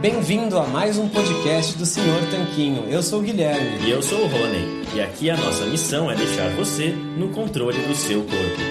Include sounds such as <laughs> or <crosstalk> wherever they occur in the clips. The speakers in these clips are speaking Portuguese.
Bem-vindo a mais um podcast do Senhor Tanquinho. Eu sou o Guilherme. E eu sou o Rony. E aqui a nossa missão é deixar você no controle do seu corpo.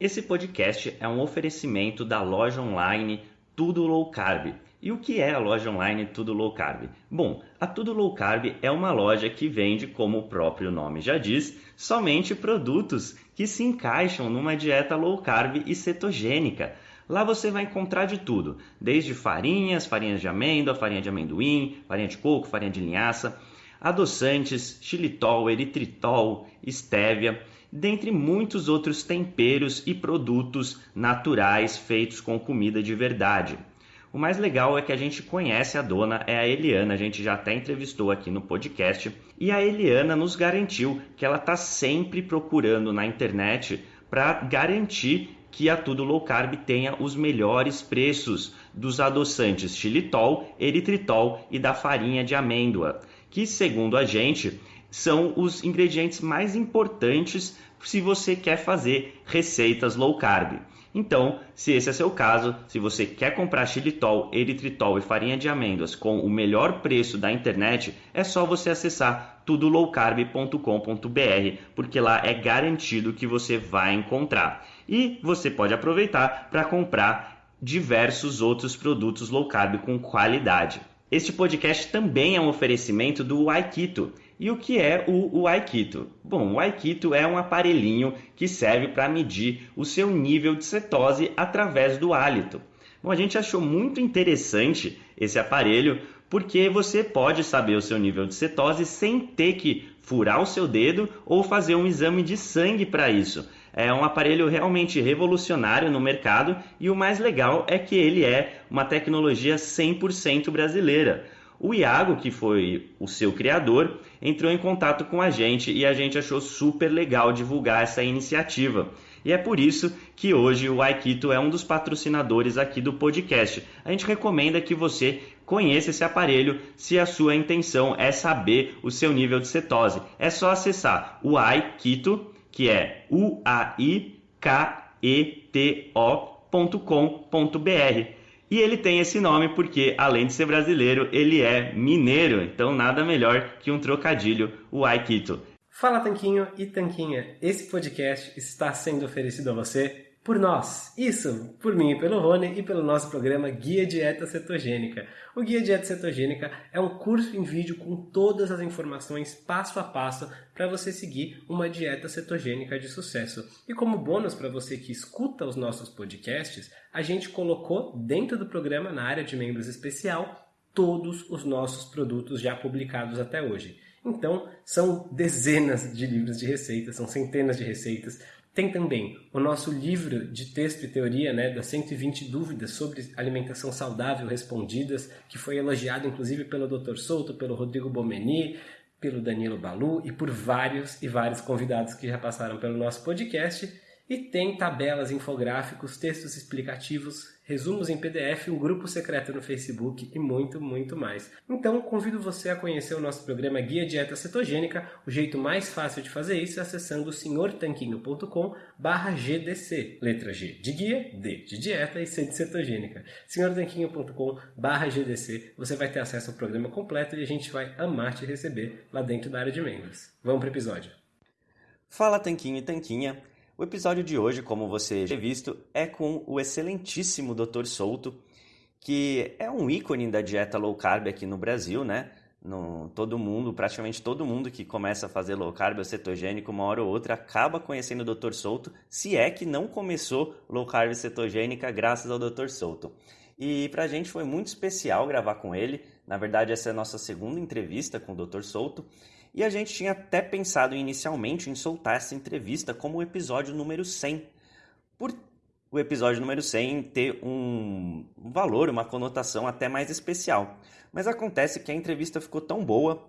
Esse podcast é um oferecimento da loja online Tudo Low Carb. E o que é a loja online Tudo Low Carb? Bom, a Tudo Low Carb é uma loja que vende, como o próprio nome já diz, somente produtos que se encaixam numa dieta low carb e cetogênica. Lá você vai encontrar de tudo, desde farinhas, farinhas de amêndoa, farinha de amendoim, farinha de coco, farinha de linhaça, adoçantes, xilitol, eritritol, estévia, dentre muitos outros temperos e produtos naturais feitos com comida de verdade. O mais legal é que a gente conhece a dona, é a Eliana, a gente já até entrevistou aqui no podcast, e a Eliana nos garantiu que ela está sempre procurando na internet para garantir que a Tudo Low Carb tenha os melhores preços dos adoçantes xilitol, eritritol e da farinha de amêndoa, que segundo a gente são os ingredientes mais importantes se você quer fazer receitas low carb. Então, se esse é seu caso, se você quer comprar xilitol, eritritol e farinha de amêndoas com o melhor preço da internet, é só você acessar tudolowcarb.com.br, porque lá é garantido que você vai encontrar. E você pode aproveitar para comprar diversos outros produtos low carb com qualidade. Este podcast também é um oferecimento do Aikito. E o que é o, Aikito? Bom, o Aikito é um aparelhinho que serve para medir o seu nível de cetose através do hálito. Bom, a gente achou muito interessante esse aparelho porque você pode saber o seu nível de cetose sem ter que furar o seu dedo ou fazer um exame de sangue para isso. É um aparelho realmente revolucionário no mercado e o mais legal é que ele é uma tecnologia 100% brasileira. O Iago, que foi o seu criador, entrou em contato com a gente e a gente achou super legal divulgar essa iniciativa. E é por isso que hoje o Aikito é um dos patrocinadores aqui do podcast. A gente recomenda que você conheça esse aparelho se a sua intenção é saber o seu nível de cetose. É só acessar o Aikito que é uaiketo.com.br. E ele tem esse nome porque, além de ser brasileiro, ele é mineiro, então nada melhor que um trocadilho, o Aikito. Fala Tanquinho e Tanquinha, esse podcast está sendo oferecido a você por nós. Isso, por mim e pelo Rony e pelo nosso programa Guia Dieta Cetogênica. O Guia Dieta Cetogênica é um curso em vídeo com todas as informações passo a passo para você seguir uma dieta cetogênica de sucesso. E como bônus para você que escuta os nossos podcasts, a gente colocou dentro do programa, na área de membros especial, todos os nossos produtos já publicados até hoje. Então, são dezenas de livros de receitas, são centenas de receitas, tem também o nosso livro de texto e teoria, né, das 120 dúvidas sobre alimentação saudável respondidas, que foi elogiado inclusive pelo Dr. Souto, pelo Rodrigo Bomeni, pelo Danilo Balu e por vários e vários convidados que já passaram pelo nosso podcast. E tem tabelas, infográficos, textos explicativos, resumos em PDF, um grupo secreto no Facebook e muito, muito mais. Então, convido você a conhecer o nosso programa Guia Dieta Cetogênica. O jeito mais fácil de fazer isso é acessando senhortanquinho.com GDC. Letra G de guia, D de dieta e C de cetogênica. senhortanquinho.com GDC. Você vai ter acesso ao programa completo e a gente vai amar te receber lá dentro da área de membros. Vamos para o episódio. Fala Tanquinho e Tanquinha. O episódio de hoje, como você já visto, é com o excelentíssimo Dr. Souto, que é um ícone da dieta low carb aqui no Brasil, né? No, todo mundo, praticamente todo mundo que começa a fazer low carb ou cetogênico, uma hora ou outra, acaba conhecendo o Dr. Souto, se é que não começou low carb cetogênica graças ao Dr. Souto. E para a gente foi muito especial gravar com ele. Na verdade, essa é a nossa segunda entrevista com o Dr. Souto. E a gente tinha até pensado inicialmente em soltar essa entrevista como o episódio número 100, por o episódio número 100 ter um valor, uma conotação até mais especial. Mas acontece que a entrevista ficou tão boa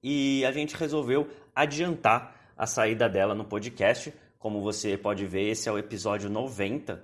e a gente resolveu adiantar a saída dela no podcast. Como você pode ver, esse é o episódio 90.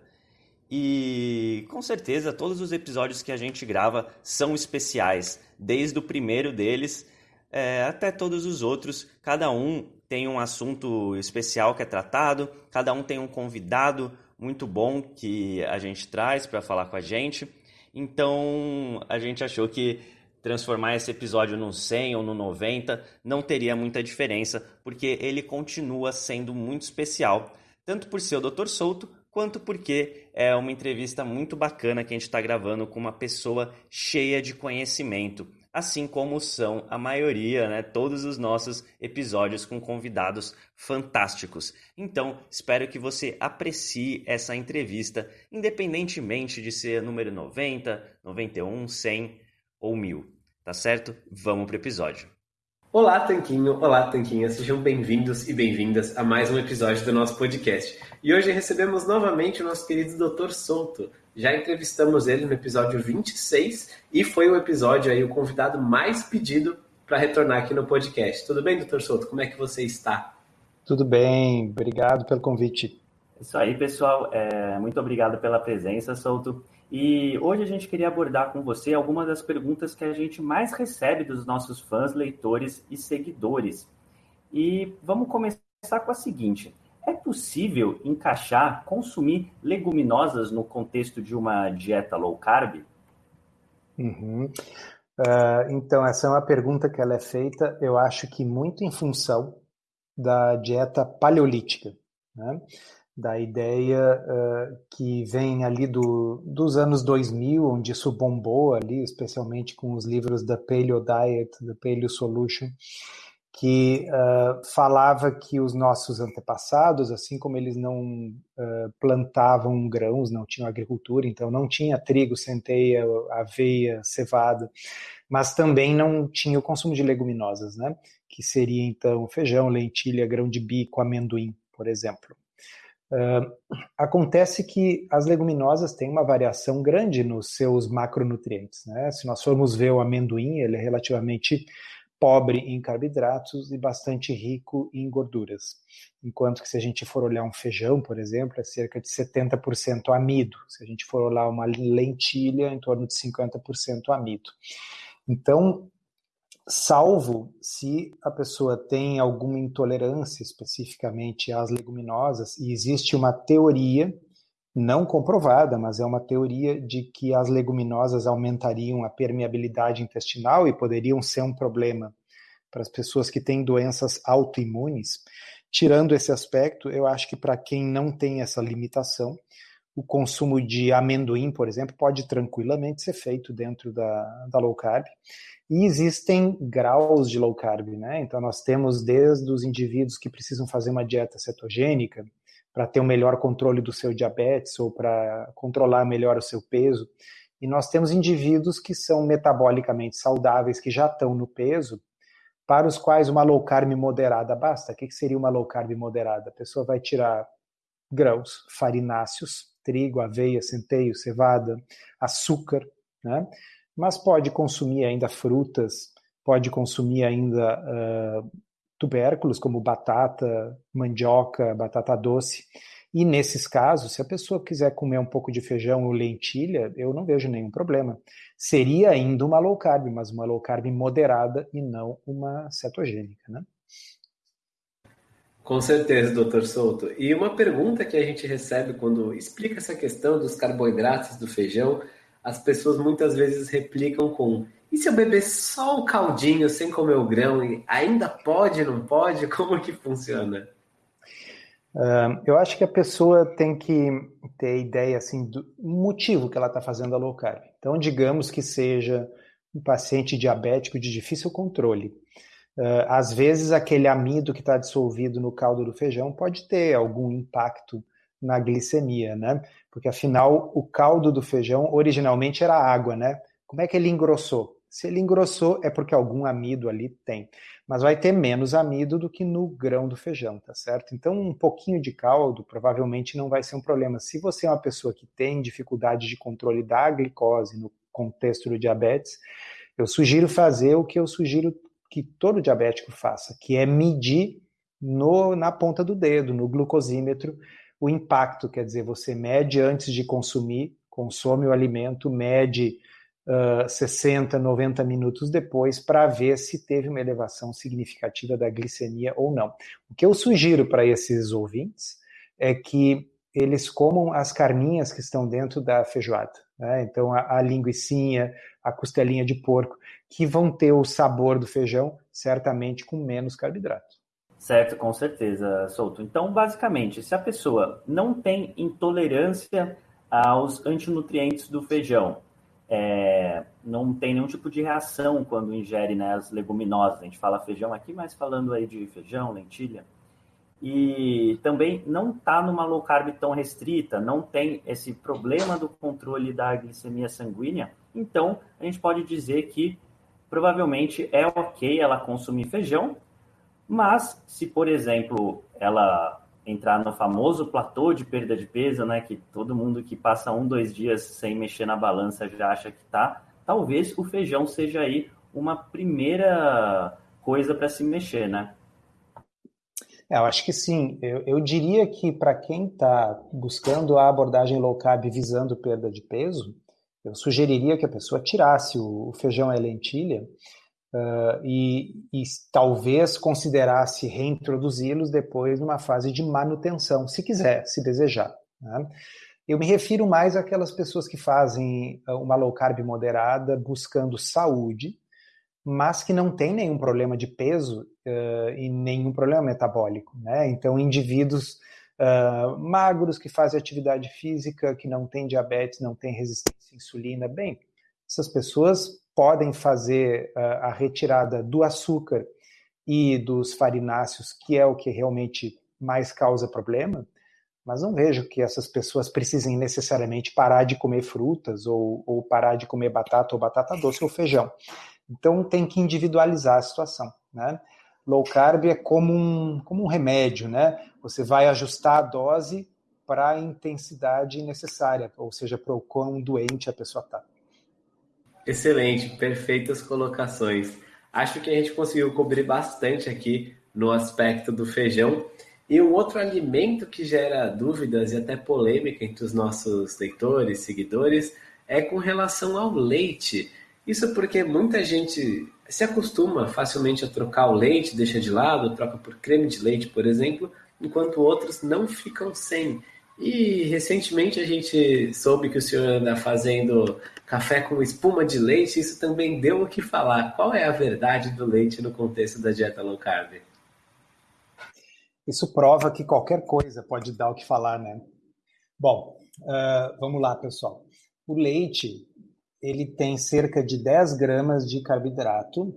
E com certeza todos os episódios que a gente grava são especiais, desde o primeiro deles é, até todos os outros. Cada um tem um assunto especial que é tratado, cada um tem um convidado muito bom que a gente traz para falar com a gente. Então, a gente achou que transformar esse episódio no 100 ou no 90 não teria muita diferença, porque ele continua sendo muito especial, tanto por ser o Dr. Souto, quanto porque é uma entrevista muito bacana que a gente está gravando com uma pessoa cheia de conhecimento, assim como são a maioria, né, todos os nossos episódios com convidados fantásticos. Então, espero que você aprecie essa entrevista, independentemente de ser número 90, 91, 100 ou 1000. Tá certo? Vamos pro episódio. Olá, Tanquinho! Olá, Tanquinha! Sejam bem-vindos e bem-vindas a mais um episódio do nosso podcast. E hoje recebemos novamente o nosso querido Dr. Souto. Já entrevistamos ele no episódio 26 e foi o episódio aí, o convidado mais pedido para retornar aqui no podcast. Tudo bem, Dr. Souto? Como é que você está? Tudo bem, obrigado pelo convite. Isso aí, pessoal. É, muito obrigado pela presença, Souto. E hoje a gente queria abordar com você algumas das perguntas que a gente mais recebe dos nossos fãs, leitores e seguidores. E vamos começar com a seguinte: é possível encaixar, consumir leguminosas no contexto de uma dieta low carb? Uhum. Uh, então, essa é uma pergunta que ela é feita, eu acho que muito em função da dieta paleolítica. Né? Da ideia uh, que vem ali do, dos anos 2000, onde isso bombou ali, especialmente com os livros da Paleo Diet, da Paleo Solution, que uh, falava que os nossos antepassados, assim como eles não uh, plantavam grãos, não tinham agricultura, então não tinha trigo, centeia, aveia, cevada, mas também não tinha o consumo de leguminosas, né? Que seria então feijão, lentilha, grão de bico, amendoim, por exemplo. Uh, acontece que as leguminosas têm uma variação grande nos seus macronutrientes. Né? Se nós formos ver o amendoim, ele é relativamente pobre em carboidratos e bastante rico em gorduras. Enquanto que se a gente for olhar um feijão, por exemplo, é cerca de 70% amido. Se a gente for olhar uma lentilha, em torno de 50% amido. Então, salvo se a pessoa tem alguma intolerância especificamente às leguminosas, e existe uma teoria, não comprovada, mas é uma teoria de que as leguminosas aumentariam a permeabilidade intestinal e poderiam ser um problema para as pessoas que têm doenças autoimunes. Tirando esse aspecto, eu acho que para quem não tem essa limitação, o consumo de amendoim, por exemplo, pode tranquilamente ser feito dentro da, da low carb. E existem graus de low carb, né? Então nós temos desde os indivíduos que precisam fazer uma dieta cetogênica para ter um melhor controle do seu diabetes ou para controlar melhor o seu peso. E nós temos indivíduos que são metabolicamente saudáveis, que já estão no peso, para os quais uma low carb moderada basta. O que seria uma low carb moderada? A pessoa vai tirar grãos farináceos, trigo, aveia, centeio, cevada, açúcar, né? mas pode consumir ainda frutas, pode consumir ainda uh, tubérculos como batata, mandioca, batata doce. E nesses casos, se a pessoa quiser comer um pouco de feijão ou lentilha, eu não vejo nenhum problema. Seria ainda uma low carb, mas uma low carb moderada e não uma cetogênica, né? Com certeza, doutor Souto. E uma pergunta que a gente recebe quando explica essa questão dos carboidratos do feijão as pessoas muitas vezes replicam com: e se eu beber só o caldinho sem comer o grão, ainda pode, não pode? <laughs> Como que funciona? Eu acho que a pessoa tem que ter ideia assim do motivo que ela está fazendo a low carb. Então, digamos que seja um paciente diabético de difícil controle. Uh, às vezes, aquele amido que está dissolvido no caldo do feijão pode ter algum impacto na glicemia, né? Porque afinal o caldo do feijão originalmente era água, né? Como é que ele engrossou? Se ele engrossou é porque algum amido ali tem, mas vai ter menos amido do que no grão do feijão, tá certo? Então um pouquinho de caldo provavelmente não vai ser um problema. Se você é uma pessoa que tem dificuldade de controle da glicose no contexto do diabetes, eu sugiro fazer o que eu sugiro que todo diabético faça, que é medir no, na ponta do dedo, no glucosímetro, o impacto, quer dizer, você mede antes de consumir, consome o alimento, mede uh, 60, 90 minutos depois para ver se teve uma elevação significativa da glicemia ou não. O que eu sugiro para esses ouvintes é que eles comam as carninhas que estão dentro da feijoada. Né? Então, a, a linguiçinha, a costelinha de porco, que vão ter o sabor do feijão, certamente com menos carboidrato. Certo, com certeza, Souto. Então, basicamente, se a pessoa não tem intolerância aos antinutrientes do feijão, é, não tem nenhum tipo de reação quando ingere né, as leguminosas, a gente fala feijão aqui, mas falando aí de feijão, lentilha, e também não está numa low carb tão restrita, não tem esse problema do controle da glicemia sanguínea, então a gente pode dizer que provavelmente é ok ela consumir feijão, mas se, por exemplo, ela entrar no famoso platô de perda de peso, né, que todo mundo que passa um, dois dias sem mexer na balança já acha que tá, talvez o feijão seja aí uma primeira coisa para se mexer, né? É, eu acho que sim. Eu, eu diria que para quem está buscando a abordagem low carb visando perda de peso, eu sugeriria que a pessoa tirasse o, feijão e lentilha uh, e, e, talvez considerasse reintroduzi-los depois numa fase de manutenção, se quiser, se desejar. Né? Eu me refiro mais àquelas pessoas que fazem uma low carb moderada buscando saúde, mas que não tem nenhum problema de peso uh, e nenhum problema metabólico. Né? Então, indivíduos uh, magros que fazem atividade física, que não têm diabetes, não têm resistência à insulina, bem, essas pessoas podem fazer uh, a retirada do açúcar e dos farináceos, que é o que realmente mais causa problema, mas não vejo que essas pessoas precisem necessariamente parar de comer frutas ou, ou parar de comer batata ou batata doce ou feijão. Então tem que individualizar a situação, né? Low carb é como um, como um remédio, né? Você vai ajustar a dose para a intensidade necessária, ou seja, para o quão doente a pessoa está. Excelente, perfeitas colocações. Acho que a gente conseguiu cobrir bastante aqui no aspecto do feijão. E um outro alimento que gera dúvidas e até polêmica entre os nossos leitores, seguidores, é com relação ao leite. Isso porque muita gente se acostuma facilmente a trocar o leite, deixa de lado, troca por creme de leite, por exemplo, enquanto outros não ficam sem. E recentemente a gente soube que o senhor anda fazendo café com espuma de leite, isso também deu o que falar. Qual é a verdade do leite no contexto da dieta low carb? Isso prova que qualquer coisa pode dar o que falar, né? Bom, uh, vamos lá, pessoal. O leite ele tem cerca de 10 gramas de carboidrato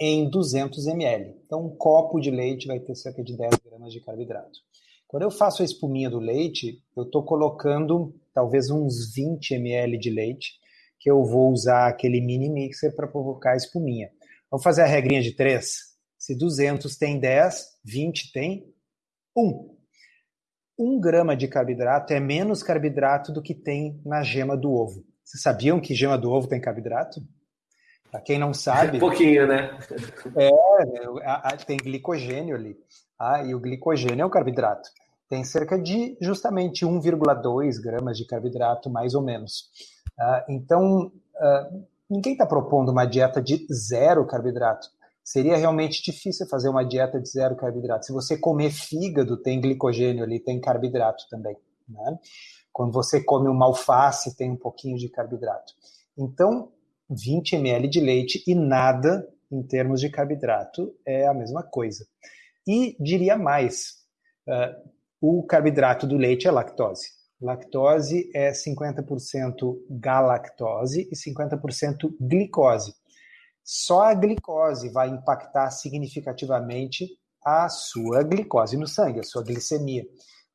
em 200 ml. Então, um copo de leite vai ter cerca de 10 gramas de carboidrato. Quando eu faço a espuminha do leite, eu estou colocando talvez uns 20 ml de leite, que eu vou usar aquele mini mixer para provocar a espuminha. Vamos fazer a regrinha de 3. Se 200 tem 10, 20 tem 1. 1 grama de carboidrato é menos carboidrato do que tem na gema do ovo. Vocês sabiam que gema do ovo tem carboidrato? Para quem não sabe. Um <laughs> pouquinho, né? É, tem glicogênio ali. Ah, e o glicogênio é o carboidrato. Tem cerca de justamente 1,2 gramas de carboidrato, mais ou menos. Ah, então, ah, ninguém está propondo uma dieta de zero carboidrato. Seria realmente difícil fazer uma dieta de zero carboidrato. Se você comer fígado, tem glicogênio ali, tem carboidrato também. Né? Quando você come uma alface, tem um pouquinho de carboidrato. Então, 20 ml de leite e nada em termos de carboidrato é a mesma coisa. E diria mais, uh, o carboidrato do leite é lactose. Lactose é 50% galactose e 50% glicose. Só a glicose vai impactar significativamente a sua glicose no sangue, a sua glicemia.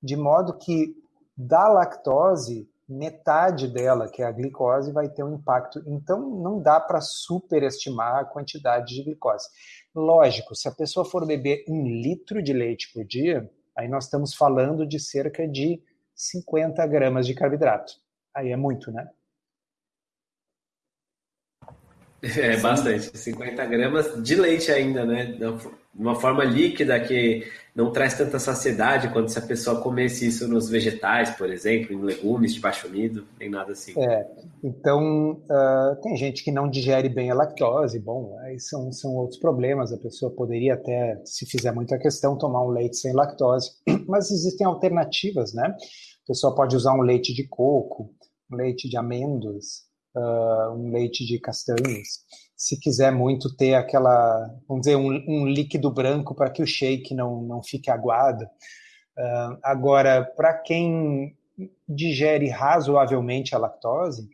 De modo que da lactose, metade dela, que é a glicose, vai ter um impacto. Então, não dá para superestimar a quantidade de glicose. Lógico, se a pessoa for beber um litro de leite por dia, aí nós estamos falando de cerca de 50 gramas de carboidrato. Aí é muito, né? É bastante, 50 gramas de leite ainda, né? De uma forma líquida que não traz tanta saciedade quanto se a pessoa comesse isso nos vegetais, por exemplo, em legumes de baixo amido, nem nada assim. É, então uh, tem gente que não digere bem a lactose, bom, aí são, são outros problemas, a pessoa poderia até, se fizer muita questão, tomar um leite sem lactose, <clears throat> mas existem alternativas, né? pessoa pode usar um leite de coco, um leite de amêndoas, uh, um leite de castanhas. Se quiser muito ter aquela, vamos dizer, um, um líquido branco para que o shake não, não fique aguado. Uh, agora, para quem digere razoavelmente a lactose,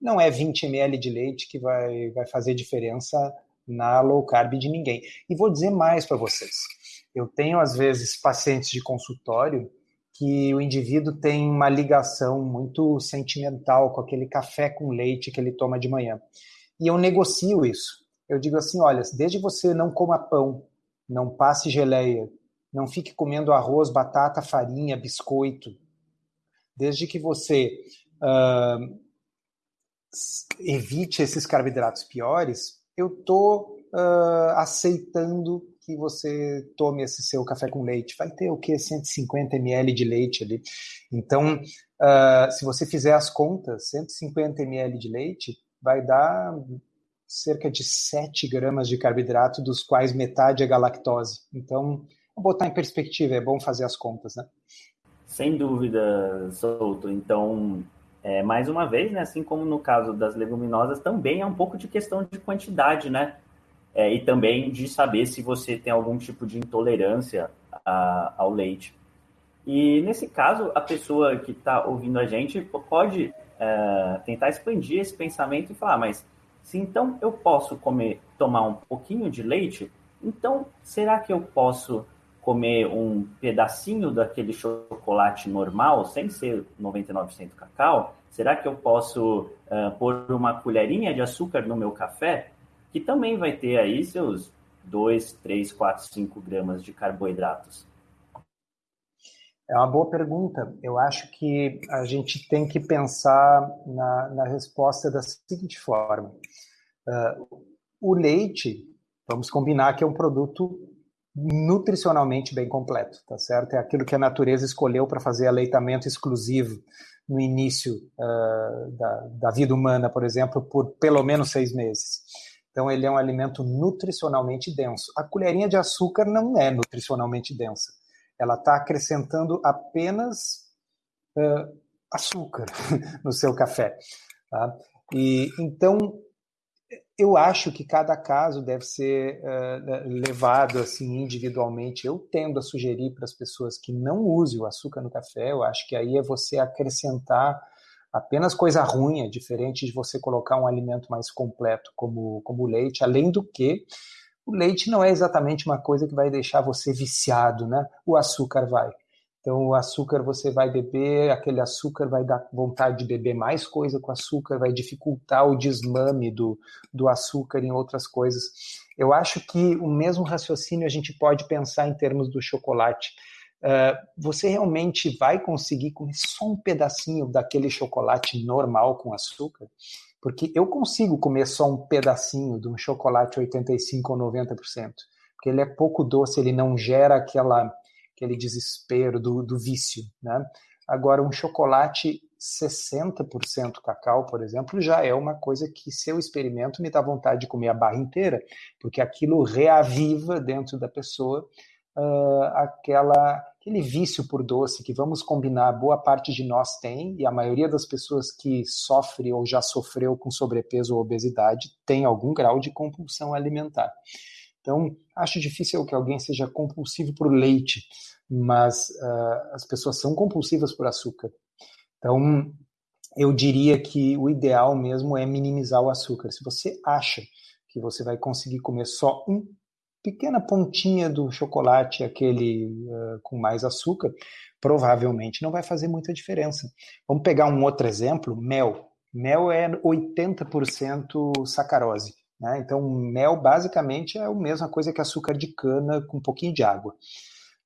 não é 20 ml de leite que vai, vai fazer diferença na low carb de ninguém. E vou dizer mais para vocês. Eu tenho, às vezes, pacientes de consultório que o indivíduo tem uma ligação muito sentimental com aquele café com leite que ele toma de manhã. E eu negocio isso. Eu digo assim: olha, desde você não coma pão, não passe geleia, não fique comendo arroz, batata, farinha, biscoito, desde que você uh, evite esses carboidratos piores, eu estou uh, aceitando que você tome esse seu café com leite. Vai ter o que? 150 ml de leite ali. Então, uh, se você fizer as contas, 150 ml de leite vai dar cerca de 7 gramas de carboidrato, dos quais metade é galactose. Então, botar em perspectiva, é bom fazer as contas, né? Sem dúvida, Souto. Então, é, mais uma vez, né, assim como no caso das leguminosas, também é um pouco de questão de quantidade, né? é, e também de saber se você tem algum tipo de intolerância a, ao leite. E nesse caso, a pessoa que está ouvindo a gente pode é, tentar expandir esse pensamento e falar, mas se então eu posso comer, tomar um pouquinho de leite, então será que eu posso comer um pedacinho daquele chocolate normal, sem ser 99% cacau? Será que eu posso uh, pôr uma colherinha de açúcar no meu café? que também vai ter aí seus 2, 3, 4, 5 gramas de carboidratos? É uma boa pergunta. Eu acho que a gente tem que pensar na, na resposta da seguinte forma: uh, o leite, vamos combinar que é um produto nutricionalmente bem completo, tá certo? É aquilo que a natureza escolheu para fazer aleitamento exclusivo no início uh, da, da vida humana, por exemplo, por pelo menos seis meses. Então, ele é um alimento nutricionalmente denso. A colherinha de açúcar não é nutricionalmente densa. Ela está acrescentando apenas uh, açúcar <laughs> no seu café. Tá? E então eu acho que cada caso deve ser uh, levado assim individualmente. Eu tendo a sugerir para as pessoas que não usem o açúcar no café. Eu acho que aí é você acrescentar apenas coisa ruim, é diferente de você colocar um alimento mais completo como, como o leite, além do que o leite não é exatamente uma coisa que vai deixar você viciado, né? O açúcar vai. Então, o açúcar você vai beber, aquele açúcar vai dar vontade de beber mais coisa com açúcar, vai dificultar o desmame do, do açúcar em outras coisas. Eu acho que o mesmo raciocínio a gente pode pensar em termos do chocolate. Uh, você realmente vai conseguir comer só um pedacinho daquele chocolate normal com açúcar? Porque eu consigo comer só um pedacinho de um chocolate 85 ou 90%, porque ele é pouco doce, ele não gera aquela, aquele desespero do, do vício, né? Agora, um chocolate 60% cacau, por exemplo, já é uma coisa que, se eu experimento, me dá vontade de comer a barra inteira, porque aquilo reaviva dentro da pessoa uh, aquela, aquele vício por doce que, vamos combinar, boa parte de nós tem, e a maioria das pessoas que sofre ou já sofreu com sobrepeso ou obesidade tem algum grau de compulsão alimentar. Então, acho difícil que alguém seja compulsivo por leite, mas uh, as pessoas são compulsivas por açúcar. Então, eu diria que o ideal mesmo é minimizar o açúcar. Se você acha que você vai conseguir comer só um pequena pontinha do chocolate, aquele uh, com mais açúcar, provavelmente não vai fazer muita diferença. Vamos pegar um outro exemplo: mel. Mel é 80% sacarose. Né? Então, mel basicamente é a mesma coisa que açúcar de cana com um pouquinho de água.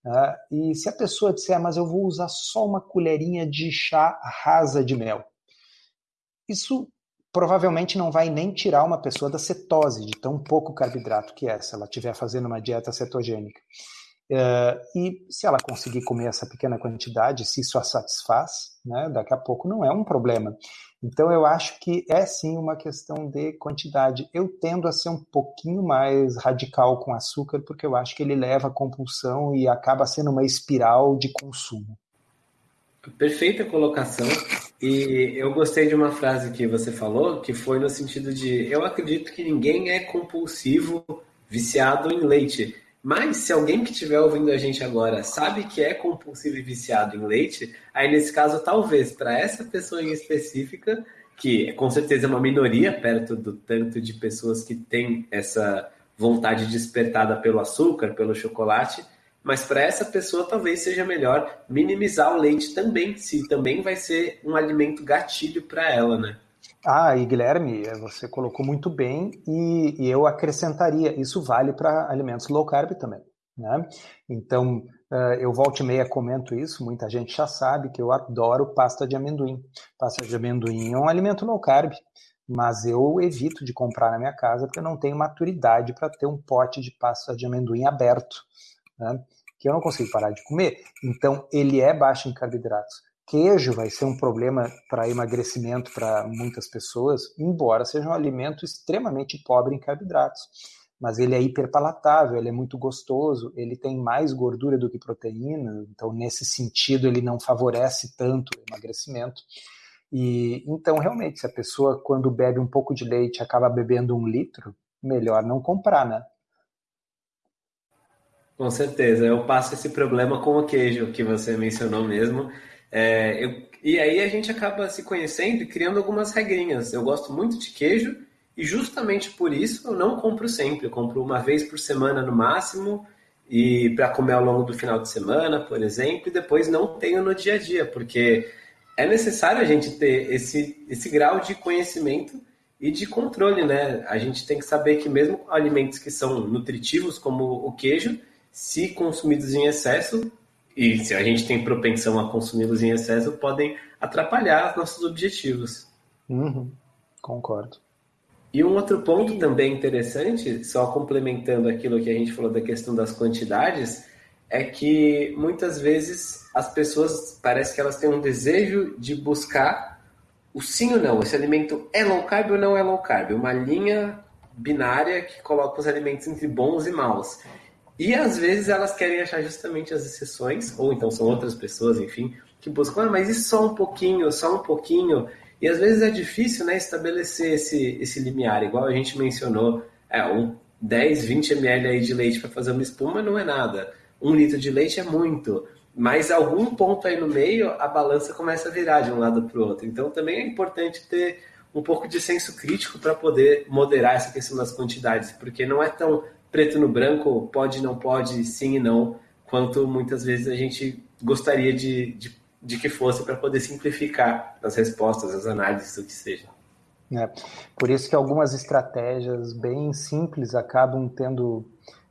Uh, e se a pessoa disser, mas eu vou usar só uma colherinha de chá rasa de mel, isso provavelmente não vai nem tirar uma pessoa da cetose, de tão pouco carboidrato que é, se ela estiver fazendo uma dieta cetogênica. Uh, e se ela conseguir comer essa pequena quantidade, se isso a satisfaz, né, daqui a pouco não é um problema. Então eu acho que é sim uma questão de quantidade. Eu tendo a ser um pouquinho mais radical com açúcar, porque eu acho que ele leva a compulsão e acaba sendo uma espiral de consumo. Perfeita colocação. E eu gostei de uma frase que você falou, que foi no sentido de: eu acredito que ninguém é compulsivo, viciado em leite. Mas se alguém que estiver ouvindo a gente agora sabe que é compulsivo e viciado em leite, aí nesse caso, talvez para essa pessoa em específica, que com certeza é uma minoria perto do tanto de pessoas que têm essa vontade despertada pelo açúcar, pelo chocolate, mas para essa pessoa talvez seja melhor minimizar o leite também, se também vai ser um alimento gatilho para ela, né? Ah, e Guilherme, você colocou muito bem e, e eu acrescentaria, isso vale para alimentos low carb também, né? Então, uh, eu volto e meia comento isso, muita gente já sabe que eu adoro pasta de amendoim. Pasta de amendoim é um alimento low carb, mas eu evito de comprar na minha casa porque eu não tenho maturidade para ter um pote de pasta de amendoim aberto né, que eu não consigo parar de comer. Então, ele é baixo em carboidratos. Queijo vai ser um problema para emagrecimento para muitas pessoas, embora seja um alimento extremamente pobre em carboidratos. Mas ele é hiperpalatável, ele é muito gostoso, ele tem mais gordura do que proteína, então nesse sentido ele não favorece tanto o emagrecimento. E então realmente, se a pessoa quando bebe um pouco de leite acaba bebendo um litro, melhor não comprar, né? Com certeza, eu passo esse problema com o queijo que você mencionou mesmo. É, eu, e aí a gente acaba se conhecendo e criando algumas regrinhas. Eu gosto muito de queijo e justamente por isso eu não compro sempre. Eu compro uma vez por semana no máximo e para comer ao longo do final de semana, por exemplo, e depois não tenho no dia a dia, porque é necessário a gente ter esse, esse grau de conhecimento e de controle, né? A gente tem que saber que mesmo alimentos que são nutritivos, como o queijo, se consumidos em excesso, e se a gente tem propensão a consumi-los em excesso, podem atrapalhar nossos objetivos. Uhum, concordo. E um outro ponto também interessante, só complementando aquilo que a gente falou da questão das quantidades, é que muitas vezes as pessoas parece que elas têm um desejo de buscar o sim ou não, esse alimento é low carb ou não é low carb, uma linha binária que coloca os alimentos entre bons e maus. E às vezes elas querem achar justamente as exceções, ou então são outras pessoas, enfim, que buscam, ah, mas isso só um pouquinho, só um pouquinho. E às vezes é difícil né, estabelecer esse, esse limiar, igual a gente mencionou, é, um 10, 20 ml aí de leite para fazer uma espuma não é nada. Um litro de leite é muito. Mas algum ponto aí no meio, a balança começa a virar de um lado para o outro. Então também é importante ter um pouco de senso crítico para poder moderar essa questão das quantidades, porque não é tão preto no branco, pode, não pode, sim e não, quanto muitas vezes a gente gostaria de, de, de que fosse para poder simplificar as respostas, as análises, o que seja. É, por isso que algumas estratégias bem simples acabam tendo,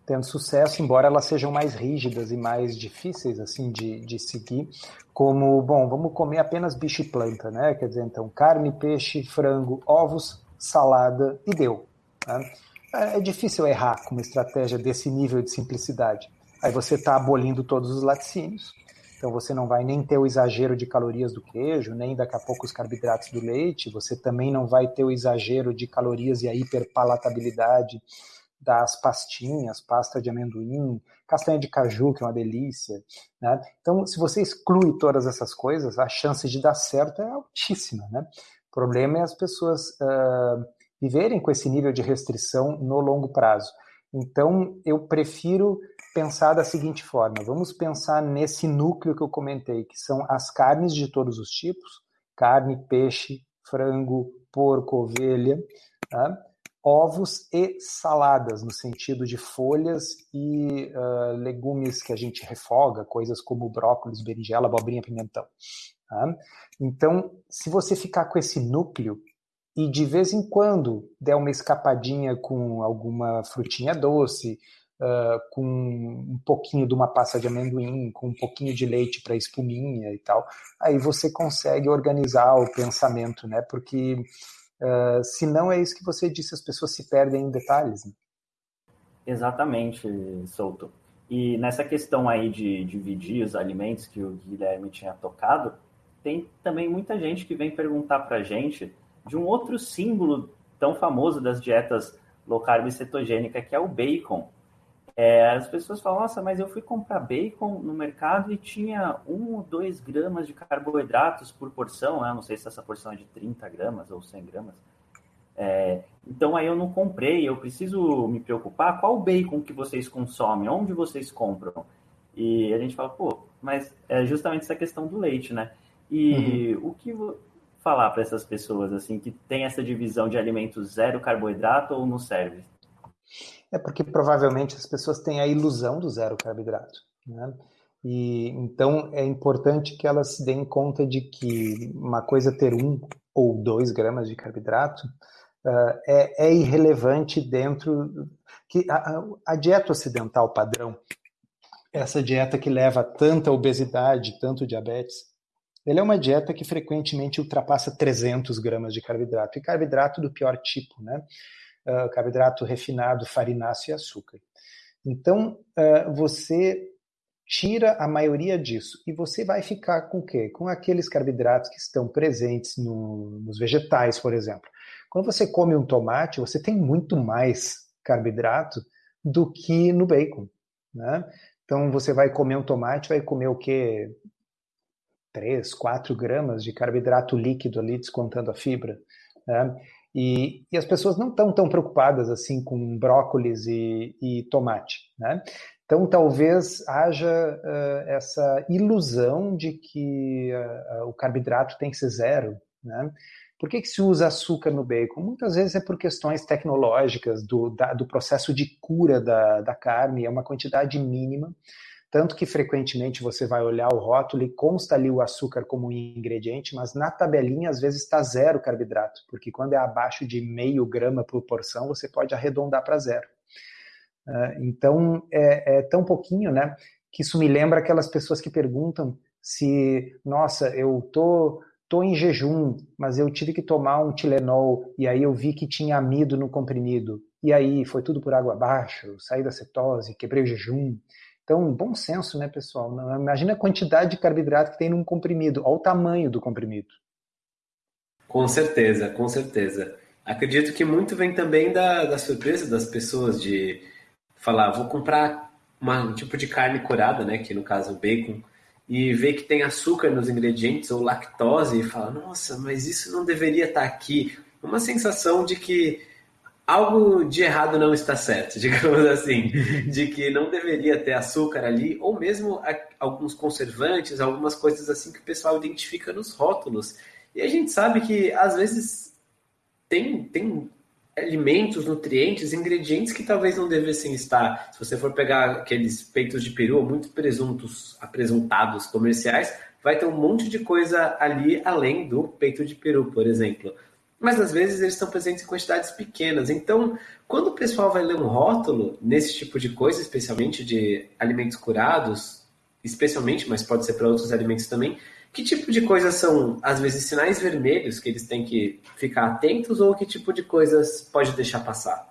tendo sucesso, embora elas sejam mais rígidas e mais difíceis assim de, de seguir, como, bom, vamos comer apenas bicho e planta, né? Quer dizer, então, carne, peixe, frango, ovos, salada e deu. Né? É, é difícil errar com uma estratégia desse nível de simplicidade. Aí você está abolindo todos os laticínios, então você não vai nem ter o exagero de calorias do queijo, nem daqui a pouco os carboidratos do leite, você também não vai ter o exagero de calorias e a hiperpalatabilidade das pastinhas, pasta de amendoim, castanha de caju, que é uma delícia. Né? Então, se você exclui todas essas coisas, a chance de dar certo é altíssima. Né? O problema é as pessoas uh, viverem com esse nível de restrição no longo prazo. Então, eu prefiro pensar da seguinte forma: vamos pensar nesse núcleo que eu comentei, que são as carnes de todos os tipos carne, peixe, frango, porco, ovelha, tá? ovos e saladas, no sentido de folhas e uh, legumes que a gente refoga, coisas como brócolis, berinjela, abobrinha, pimentão. Tá? Então, se você ficar com esse núcleo, e de vez em quando der uma escapadinha com alguma frutinha doce, uh, com um pouquinho de uma pasta de amendoim, com um pouquinho de leite para espuminha e tal, aí você consegue organizar o pensamento, né? Porque uh, se não é isso que você disse, as pessoas se perdem em detalhes. Né? Exatamente, Souto. E nessa questão aí de dividir os alimentos que o Guilherme tinha tocado, tem também muita gente que vem perguntar para a gente de um outro símbolo tão famoso das dietas low carb cetogênica, que é o bacon. é, as pessoas falam, nossa, mas eu fui comprar bacon no mercado e tinha um ou dois gramas de carboidratos por porção, né? não sei se essa porção é de 30 gramas ou 100 gramas. É, então aí eu não comprei, eu preciso me preocupar qual bacon que vocês consomem, onde vocês compram. E a gente fala, pô, mas é justamente essa questão do leite, né? E uhum. o que falar para essas pessoas assim que tem essa divisão de alimentos zero carboidrato ou não serve? É porque provavelmente as pessoas têm a ilusão do zero carboidrato, né? E então é importante que elas se deem conta de que uma coisa ter um ou dois gramas de carboidrato uh, é, é, irrelevante dentro que a, a, dieta ocidental padrão, essa dieta que leva tanta obesidade, tanto diabetes, ele é uma dieta que frequentemente ultrapassa 300 gramas de carboidrato e carboidrato do pior tipo, né? uh, carboidrato refinado, farináceo e açúcar. Então, uh, você tira a maioria disso e você vai ficar com o quê? Com aqueles carboidratos que estão presentes no, nos vegetais, por exemplo. Quando você come um tomate, você tem muito mais carboidrato do que no bacon, né? Então, você vai comer um tomate, vai comer o quê? 3, 4 gramas de carboidrato líquido ali, descontando a fibra. Né? E, e as pessoas não estão tão preocupadas assim com brócolis e, e tomate, né? Então, talvez haja uh, essa ilusão de que uh, o carboidrato tem que ser zero. Né? Por que, que se usa açúcar no bacon? Muitas vezes é por questões tecnológicas do, da, do processo de cura da, da carne, é uma quantidade mínima. Tanto que frequentemente você vai olhar o rótulo e consta ali o açúcar como um ingrediente, mas na tabelinha às vezes está zero carboidrato, porque quando é abaixo de meio grama por porção, você pode arredondar para zero. Uh, então é, é, tão pouquinho, né? Que isso me lembra aquelas pessoas que perguntam se, nossa, eu tô tô em jejum, mas eu tive que tomar um Tilenol e aí eu vi que tinha amido no comprimido. E aí foi tudo por água abaixo, saí da cetose, quebrei o jejum. Então, bom senso, né, pessoal? Imagina a quantidade de carboidrato que tem num comprimido, olha o tamanho do comprimido. Com certeza, com certeza. Acredito que muito vem também da, da surpresa das pessoas de falar, vou comprar uma, um tipo de carne curada, né, que no caso o bacon, e ver que tem açúcar nos ingredientes ou lactose e fala, nossa, mas isso não deveria estar aqui. Uma sensação de que algo de errado não está certo, <laughs> digamos assim, de que não deveria ter açúcar ali, ou mesmo alguns conservantes, algumas coisas assim que o pessoal identifica nos rótulos. E a gente sabe que às vezes tem, tem alimentos, nutrientes, ingredientes que talvez não devessem estar. Se você for pegar aqueles peitos de peru, muito presuntos, apresentados comerciais, vai ter um monte de coisa ali além do peito de peru, por exemplo mas às vezes eles estão presentes em quantidades pequenas. Então, quando o pessoal vai ler um rótulo nesse tipo de coisa, especialmente de alimentos curados, especialmente, mas pode ser para outros alimentos também, que tipo de coisas são, às vezes, sinais vermelhos que eles têm que ficar atentos ou que tipo de coisas pode deixar passar?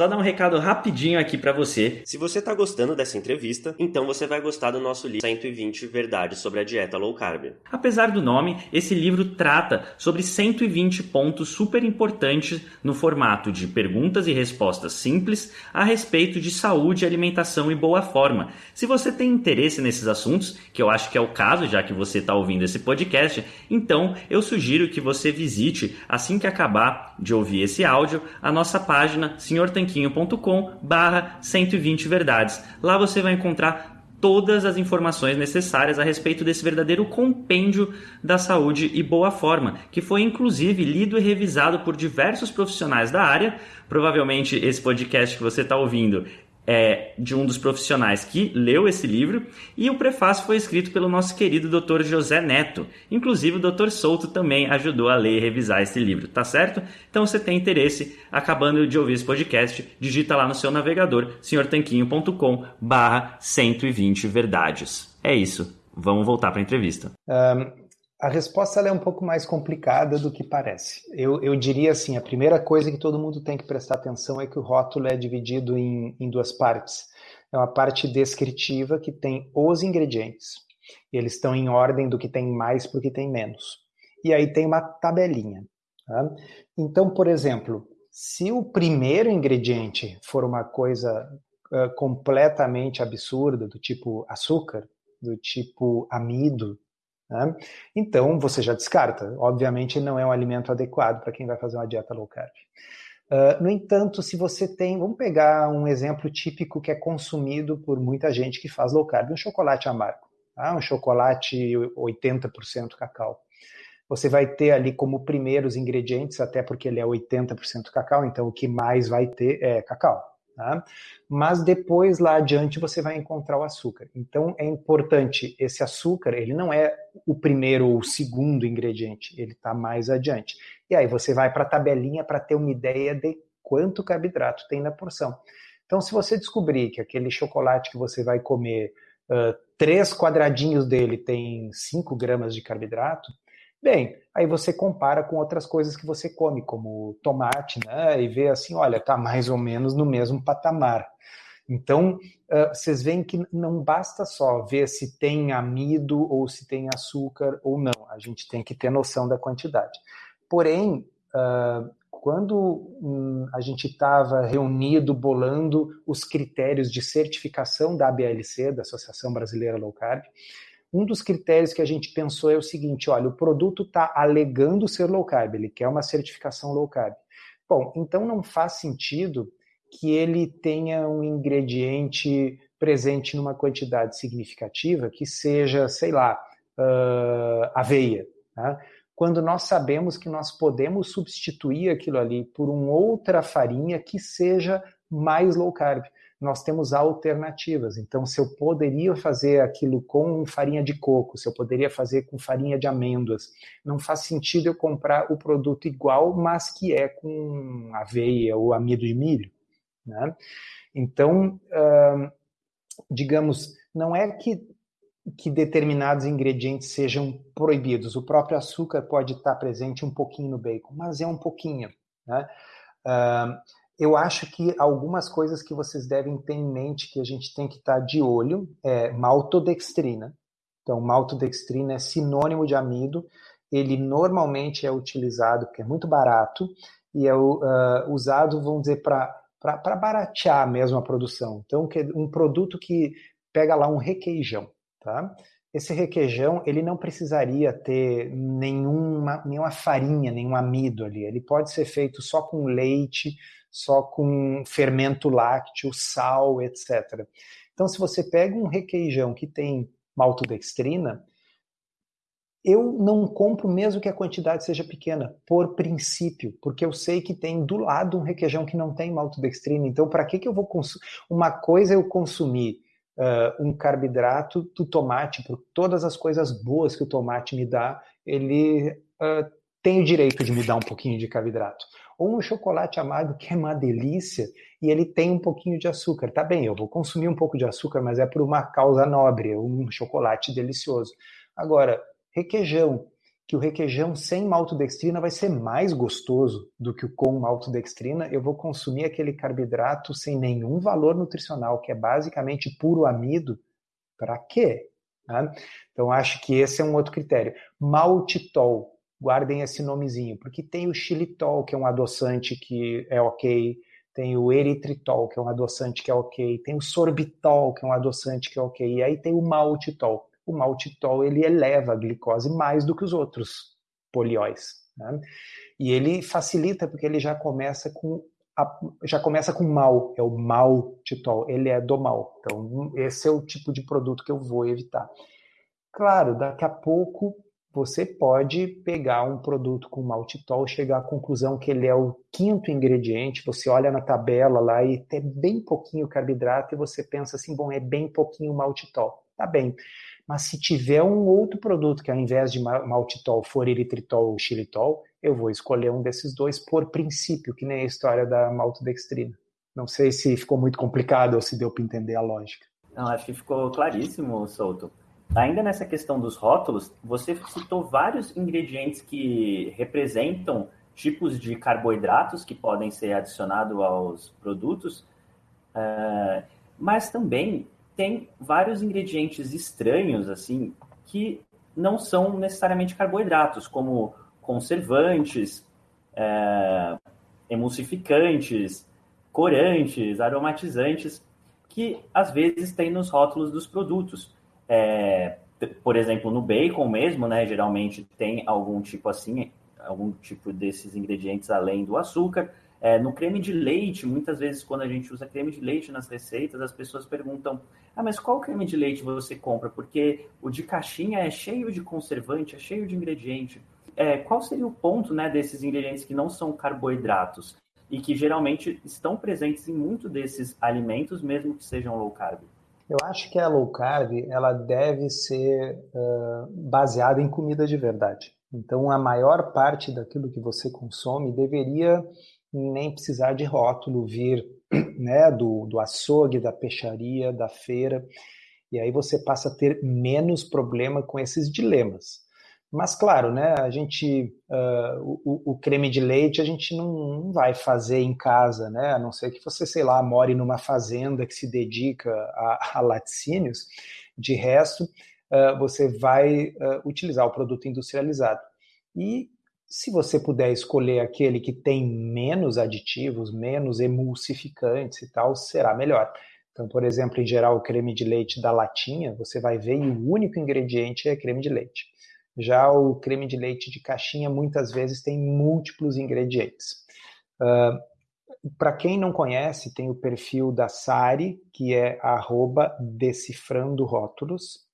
Só dar um recado rapidinho aqui para você. Se você tá gostando dessa entrevista, então você vai gostar do nosso livro 120 Verdades sobre a Dieta Low Carb. Apesar do nome, esse livro trata sobre 120 pontos super importantes no formato de perguntas e respostas simples a respeito de saúde, alimentação e boa forma. Se você tem interesse nesses assuntos, que eu acho que é o caso já que você está ouvindo esse podcast, então eu sugiro que você visite assim que acabar de ouvir esse áudio a nossa página Senhor tanquinho.com barra 120 verdades. Lá você vai encontrar todas as informações necessárias a respeito desse verdadeiro compêndio da saúde e boa forma, que foi inclusive lido e revisado por diversos profissionais da área. Provavelmente esse podcast que você está ouvindo é, de um dos profissionais que leu esse livro, e o prefácio foi escrito pelo nosso querido Dr. José Neto. Inclusive, o Dr. Souto também ajudou a ler e revisar esse livro, tá certo? Então, se tem interesse, acabando de ouvir esse podcast, digita lá no seu navegador, senhortanquinho.com barra 120 verdades. É isso. Vamos voltar para a entrevista. Um, a resposta é um pouco mais complicada do que parece. Eu, eu, diria assim: a primeira coisa que todo mundo tem que prestar atenção é que o rótulo é dividido em, em duas partes. É uma parte descritiva que tem os ingredientes. Eles estão em ordem do que tem mais para o que tem menos. E aí tem uma tabelinha. Tá? Então, por exemplo, se o primeiro ingrediente for uma coisa uh, completamente absurda, do tipo açúcar, do tipo amido, né? então você já descarta. Obviamente não é um alimento adequado para quem vai fazer uma dieta low carb. Uh, no entanto, se você tem, vamos pegar um exemplo típico que é consumido por muita gente que faz low carb, um chocolate amargo, tá? um chocolate 80% cacau. Você vai ter ali como primeiros ingredientes, até porque ele é 80% cacau, então o que mais vai ter é cacau. Tá? Mas depois lá adiante você vai encontrar o açúcar. Então é importante esse açúcar, ele não é o primeiro ou o segundo ingrediente, ele está mais adiante. E aí você vai para a tabelinha para ter uma ideia de quanto carboidrato tem na porção. Então, se você descobrir que aquele chocolate que você vai comer, uh, três quadradinhos dele tem 5 gramas de carboidrato, bem, aí você compara com outras coisas que você come, como tomate, né? E vê assim, olha, tá mais ou menos no mesmo patamar. Então, vocês veem que não basta só ver se tem amido ou se tem açúcar ou não. A gente tem que ter noção da quantidade. Porém, quando um, a gente estava reunido, bolando os critérios de certificação da ABLC, da Associação Brasileira Low Carb, um dos critérios que a gente pensou é o seguinte: olha, o produto está alegando ser low carb, ele quer uma certificação low carb. Bom, então não faz sentido que ele tenha um ingrediente presente numa quantidade significativa que seja, sei lá, uh, aveia. Tá? quando nós sabemos que nós podemos substituir aquilo ali por uma outra farinha que seja mais low carb. Nós temos alternativas. Então, se eu poderia fazer aquilo com farinha de coco, se eu poderia fazer com farinha de amêndoas, não faz sentido eu comprar o produto igual, mas que é com aveia ou amido de milho. Né? Então, digamos, não é que que determinados ingredientes sejam proibidos. O próprio açúcar pode estar presente um pouquinho no bacon, mas é um pouquinho. Né? Uh, eu acho que algumas coisas que vocês devem ter em mente que a gente tem que estar de olho é maltodextrina. Então, maltodextrina é sinônimo de amido. Ele normalmente é utilizado porque é muito barato e é uh, usado, vamos dizer, para baratear mesmo a produção. Então, um produto que pega lá um requeijão. Tá? Esse requeijão ele não precisaria ter nenhuma, nenhuma farinha, nenhum amido ali. Ele pode ser feito só com leite, só com fermento lácteo, sal, etc. Então, se você pega um requeijão que tem maltodextrina, eu não compro mesmo que a quantidade seja pequena, por princípio, porque eu sei que tem do lado um requeijão que não tem maltodextrina. Então, para que, que eu vou consumir? Uma coisa é eu consumir uh, um carboidrato do tomate, por todas as coisas boas que o tomate me dá, ele uh, tem o direito de me dar um pouquinho de carboidrato. Ou um chocolate amargo que é uma delícia e ele tem um pouquinho de açúcar. Tá bem, eu vou consumir um pouco de açúcar, mas é por uma causa nobre, um chocolate delicioso. Agora, requeijão, que o requeijão sem maltodextrina vai ser mais gostoso do que o com maltodextrina, eu vou consumir aquele carboidrato sem nenhum valor nutricional, que é basicamente puro amido. Para quê? Né? Então, acho que esse é um outro critério. Maltitol, guardem esse nomezinho, porque tem o xilitol, que é um adoçante que é ok, tem o eritritol, que é um adoçante que é ok, tem o sorbitol, que é um adoçante que é ok, e aí tem o maltitol o maltitol ele eleva a glicose mais do que os outros polióis. Né? E ele facilita porque ele já começa com já começa com mal, é o maltitol, ele é do mal. Então, esse é o tipo de produto que eu vou evitar. Claro, daqui a pouco você pode pegar um produto com maltitol, chegar à conclusão que ele é o quinto ingrediente, você olha na tabela lá e tem bem pouquinho carboidrato e você pensa assim, bom, é bem pouquinho maltitol. Tá bem. Mas se tiver um outro produto que ao invés de maltitol for eritritol ou xilitol, eu vou escolher um desses dois por princípio, que nem a história da maltodextrina. Não sei se ficou muito complicado ou se deu para entender a lógica. Não, acho que ficou claríssimo, Souto. Ainda nessa questão dos rótulos, você citou vários ingredientes que representam tipos de carboidratos que podem ser adicionados aos produtos, uh, mas também tem vários ingredientes estranhos, assim, que não são necessariamente carboidratos, como conservantes, é, emulsificantes, corantes, aromatizantes. que às vezes tem nos rótulos dos produtos. É, por exemplo, no bacon mesmo, né, geralmente tem algum tipo assim, algum tipo desses ingredientes além do açúcar. É, no creme de leite, muitas vezes quando a gente usa creme de leite nas receitas, as pessoas perguntam: ah, mas qual creme de leite você compra? Porque o de caixinha é cheio de conservante, é cheio de ingrediente. É, qual seria o ponto né, desses ingredientes que não são carboidratos e que geralmente estão presentes em muito desses alimentos, mesmo que sejam low carb? Eu acho que a low carb ela deve ser uh, baseada em comida de verdade. Então, a maior parte daquilo que você consome deveria nem precisar de rótulo, vir <clears throat> né, do, do açougue, da peixaria, da feira, e aí você passa a ter menos problema com esses dilemas. Mas claro, né, a gente uh, o, o, creme de leite a gente não, não, vai fazer em casa, né? A não ser que você, sei lá, more numa fazenda que se dedica a, a laticínios. De resto, uh, você vai uh, utilizar o produto industrializado. E se você puder escolher aquele que tem menos aditivos, menos emulsificantes e tal, será melhor. Então, por exemplo, em geral, o creme de leite da latinha, você vai ver e o único ingrediente é creme de leite. Já o creme de leite de caixinha, muitas vezes, tem múltiplos ingredientes. Uh, Para quem não conhece, tem o perfil da Sari, que é arroba decifrando rótulos.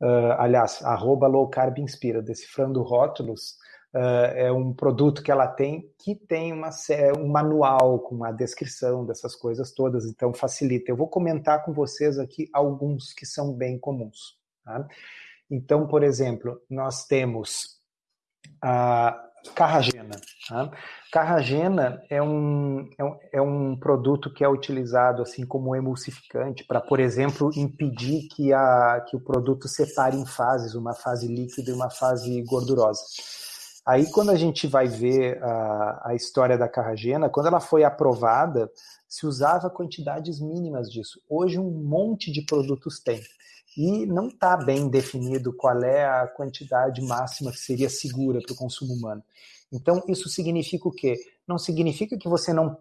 Uh, aliás, arroba low carb inspira, decifrando rótulos Uh, é um produto que ela tem que tem uma, um manual com uma descrição dessas coisas todas, então facilita. Eu vou comentar com vocês aqui alguns que são bem comuns. Tá? Então, por exemplo, nós temos a carragena. Tá? Carragena é um, é, um, é um produto que é utilizado assim como emulsificante para, por exemplo, impedir que, a, que o produto separe em fases, uma fase líquida e uma fase gordurosa. Aí, quando a gente vai ver a, a história da carragena, quando ela foi aprovada, se usava quantidades mínimas disso. Hoje, um monte de produtos tem. E não está bem definido qual é a quantidade máxima que seria segura para o consumo humano. Então, isso significa o quê? Não significa que você não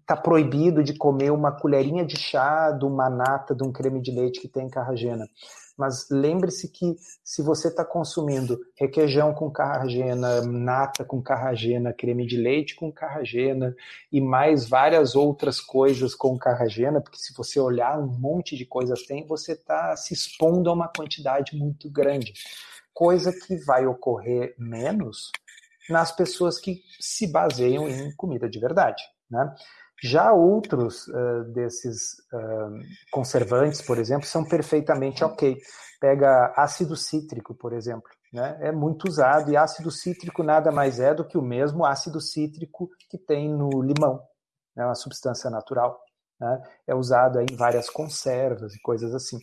está proibido de comer uma colherinha de chá de uma nata de um creme de leite que tem carragena. Mas lembre-se que se você está consumindo requeijão com carragena, nata com carragena, creme de leite com carragena e mais várias outras coisas com carragena, porque se você olhar um monte de coisas tem, você está se expondo a uma quantidade muito grande. Coisa que vai ocorrer menos nas pessoas que se baseiam em comida de verdade. Né? Já outros uh, desses uh, conservantes, por exemplo, são perfeitamente ok. Pega ácido cítrico, por exemplo, né? é muito usado, e ácido cítrico nada mais é do que o mesmo ácido cítrico que tem no limão, é né? uma substância natural. Né? É usado em várias conservas e coisas assim.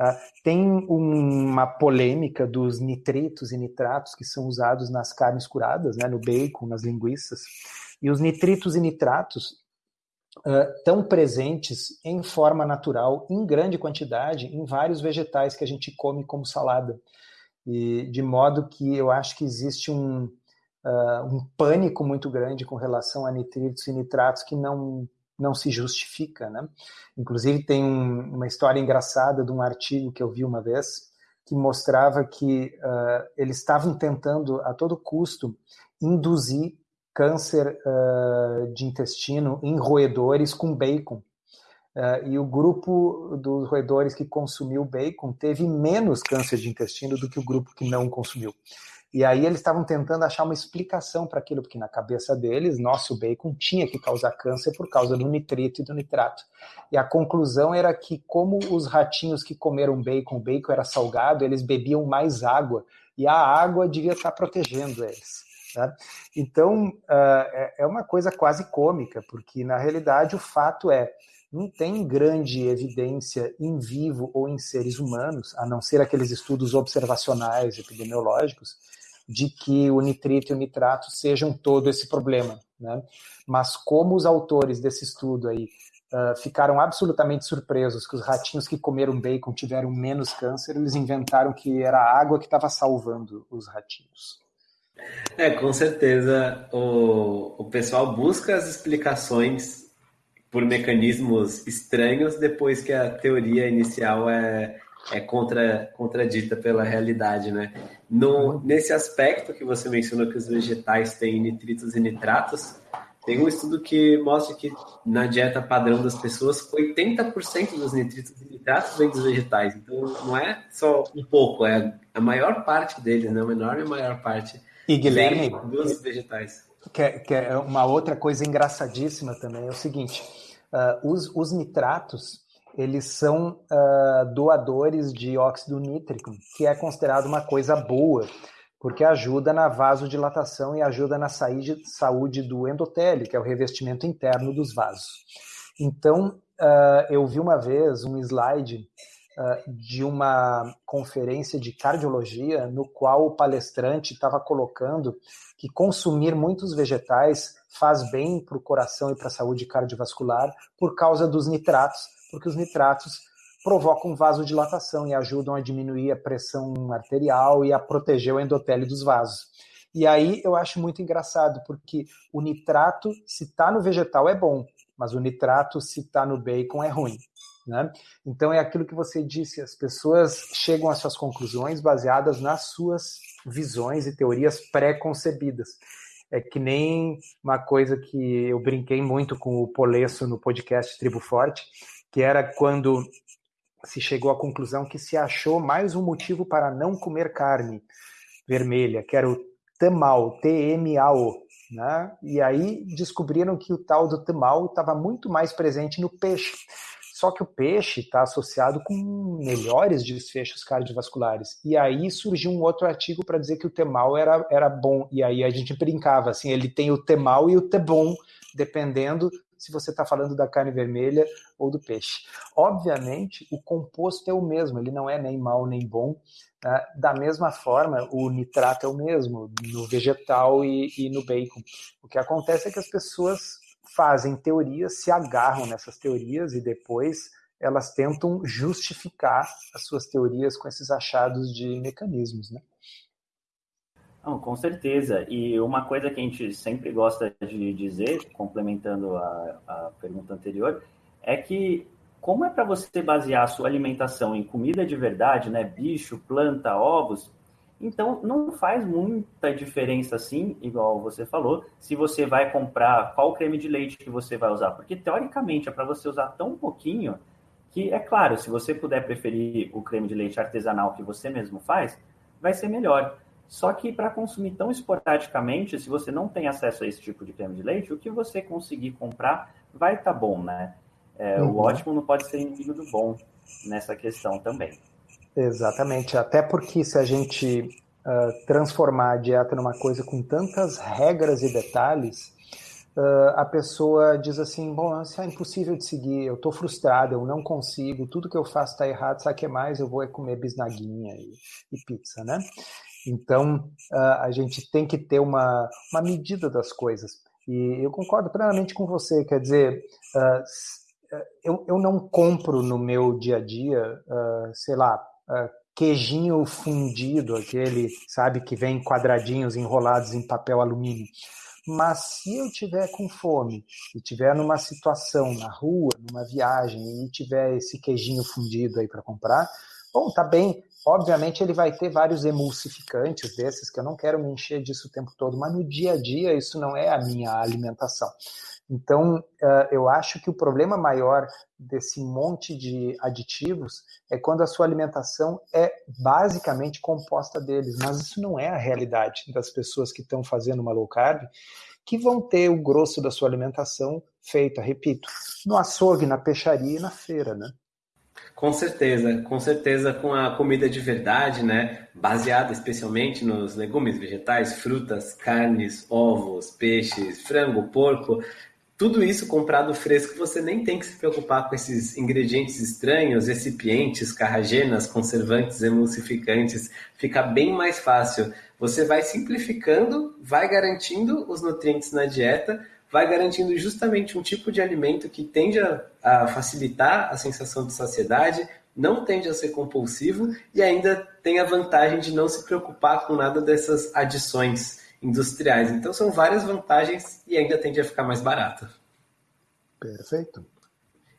Uh, tem uma polêmica dos nitritos e nitratos que são usados nas carnes curadas, né? no bacon, nas linguiças. E os nitritos e nitratos estão uh, presentes em forma natural, em grande quantidade, em vários vegetais que a gente come como salada. E de modo que eu acho que existe um, uh, um pânico muito grande com relação a nitritos e nitratos que não, não se justifica. Né? Inclusive, tem um, uma história engraçada de um artigo que eu vi uma vez que mostrava que uh, eles estavam tentando, a todo custo, induzir câncer uh, de intestino em roedores com bacon. Uh, e o grupo dos roedores que consumiu bacon teve menos câncer de intestino do que o grupo que não consumiu. E aí eles estavam tentando achar uma explicação para aquilo, porque na cabeça deles, nosso bacon tinha que causar câncer por causa do nitrito e do nitrato. E a conclusão era que, como os ratinhos que comeram bacon, o bacon era salgado, eles bebiam mais água, e a água devia estar protegendo eles. Então, uh, é uma coisa quase cômica, porque na realidade o fato é não tem grande evidência em vivo ou em seres humanos, a não ser aqueles estudos observacionais epidemiológicos, de que o nitrito e o nitrato sejam todo esse problema. Né? Mas como os autores desse estudo aí uh, ficaram absolutamente surpresos que os ratinhos que comeram bacon tiveram menos câncer, eles inventaram que era a água que estava salvando os ratinhos. É, com certeza o, o pessoal busca as explicações por mecanismos estranhos depois que a teoria inicial é, é contra, contradita pela realidade, né? No, nesse aspecto que você mencionou que os vegetais têm nitritos e nitratos, tem um estudo que mostra que na dieta padrão das pessoas, 80% dos nitritos e nitratos vem dos vegetais. Então, não é só um pouco, é a maior parte deles, né? Uma enorme maior parte e Guilherme, vem dos vegetais. Que, é, que é uma outra coisa engraçadíssima também é o seguinte: uh, os, os nitratos eles são uh, doadores de óxido nítrico, que é considerado uma coisa boa, porque ajuda na vasodilatação e ajuda na saúde do endotélio, que é o revestimento interno dos vasos. Então, uh, eu vi uma vez um slide de uma conferência de cardiologia, no qual o palestrante estava colocando que consumir muitos vegetais faz bem para o coração e para a saúde cardiovascular por causa dos nitratos, porque os nitratos provocam vasodilatação e ajudam a diminuir a pressão arterial e a proteger o endotélio dos vasos. E aí eu acho muito engraçado, porque o nitrato, se está no vegetal, é bom, mas o nitrato, se está no bacon, é ruim. Né? Então é aquilo que você disse, as pessoas chegam às suas conclusões baseadas nas suas visões e teorias pré-concebidas. É que nem uma coisa que eu brinquei muito com o Polesso no podcast Tribo Forte, que era quando se chegou à conclusão que se achou mais um motivo para não comer carne vermelha, que era o tamal, T-M-A-O. Né? E aí descobriram que o tal do tamal estava muito mais presente no peixe. Só que o peixe está associado com melhores desfechos cardiovasculares. E aí surgiu um outro artigo para dizer que o temal era, era bom. E aí a gente brincava assim, ele tem o temal e o tebom, dependendo se você está falando da carne vermelha ou do peixe. Obviamente, o composto é o mesmo, ele não é nem mal nem bom. Né? Da mesma forma, o nitrato é o mesmo no vegetal e, e no bacon. O que acontece é que as pessoas fazem teorias, se agarram nessas teorias e depois elas tentam justificar as suas teorias com esses achados de mecanismos, né? Não, com certeza. E uma coisa que a gente sempre gosta de dizer, complementando a, a pergunta anterior, é que como é para você basear a sua alimentação em comida de verdade, né, bicho, planta, ovos, então não faz muita diferença assim, igual você falou, se você vai comprar qual creme de leite que você vai usar, porque teoricamente é para você usar tão pouquinho que é claro, se você puder preferir o creme de leite artesanal que você mesmo faz, vai ser melhor. Só que para consumir tão esporadicamente, se você não tem acesso a esse tipo de creme de leite, o que você conseguir comprar vai estar tá bom, né? É, uhum. O ótimo não pode ser inimigo do bom nessa questão também. Exatamente, até porque se a gente uh, transformar a dieta numa coisa com tantas regras e detalhes, uh, a pessoa diz assim: bom, isso é impossível de seguir, eu estou frustrado, eu não consigo, tudo que eu faço está errado, sabe o que mais? Eu vou é comer bisnaguinha e, e pizza, né? Então, uh, a gente tem que ter uma, uma medida das coisas. E eu concordo plenamente com você, quer dizer, eu, eu não compro no meu dia a dia, sei lá, queijinho fundido, aquele, sabe, que vem quadradinhos enrolados em papel alumínio. Mas se eu tiver com fome e tiver numa situação na rua, numa viagem e tiver esse queijinho fundido aí para comprar, bom, tá bem, Obviamente, ele vai ter vários emulsificantes desses, que eu não quero me encher disso o tempo todo, mas no dia a dia isso não é a minha alimentação. Então, eu acho que o problema maior desse monte de aditivos é quando a sua alimentação é basicamente composta deles, mas isso não é a realidade das pessoas que estão fazendo uma low carb, que vão ter o grosso da sua alimentação feita, repito, no açougue, na peixaria e na feira, né? Com certeza, com certeza com a comida de verdade, né? Baseada especialmente nos legumes, vegetais, frutas, carnes, ovos, peixes, frango, porco. Tudo isso comprado fresco, você nem tem que se preocupar com esses ingredientes estranhos, recipientes, carragenas, conservantes, emulsificantes. Fica bem mais fácil. Você vai simplificando, vai garantindo os nutrientes na dieta vai garantindo justamente um tipo de alimento que tende a, a facilitar a sensação de saciedade, não tende a ser compulsivo e ainda tem a vantagem de não se preocupar com nada dessas adições industriais. Então são várias vantagens e ainda tende a ficar mais barato. Perfeito.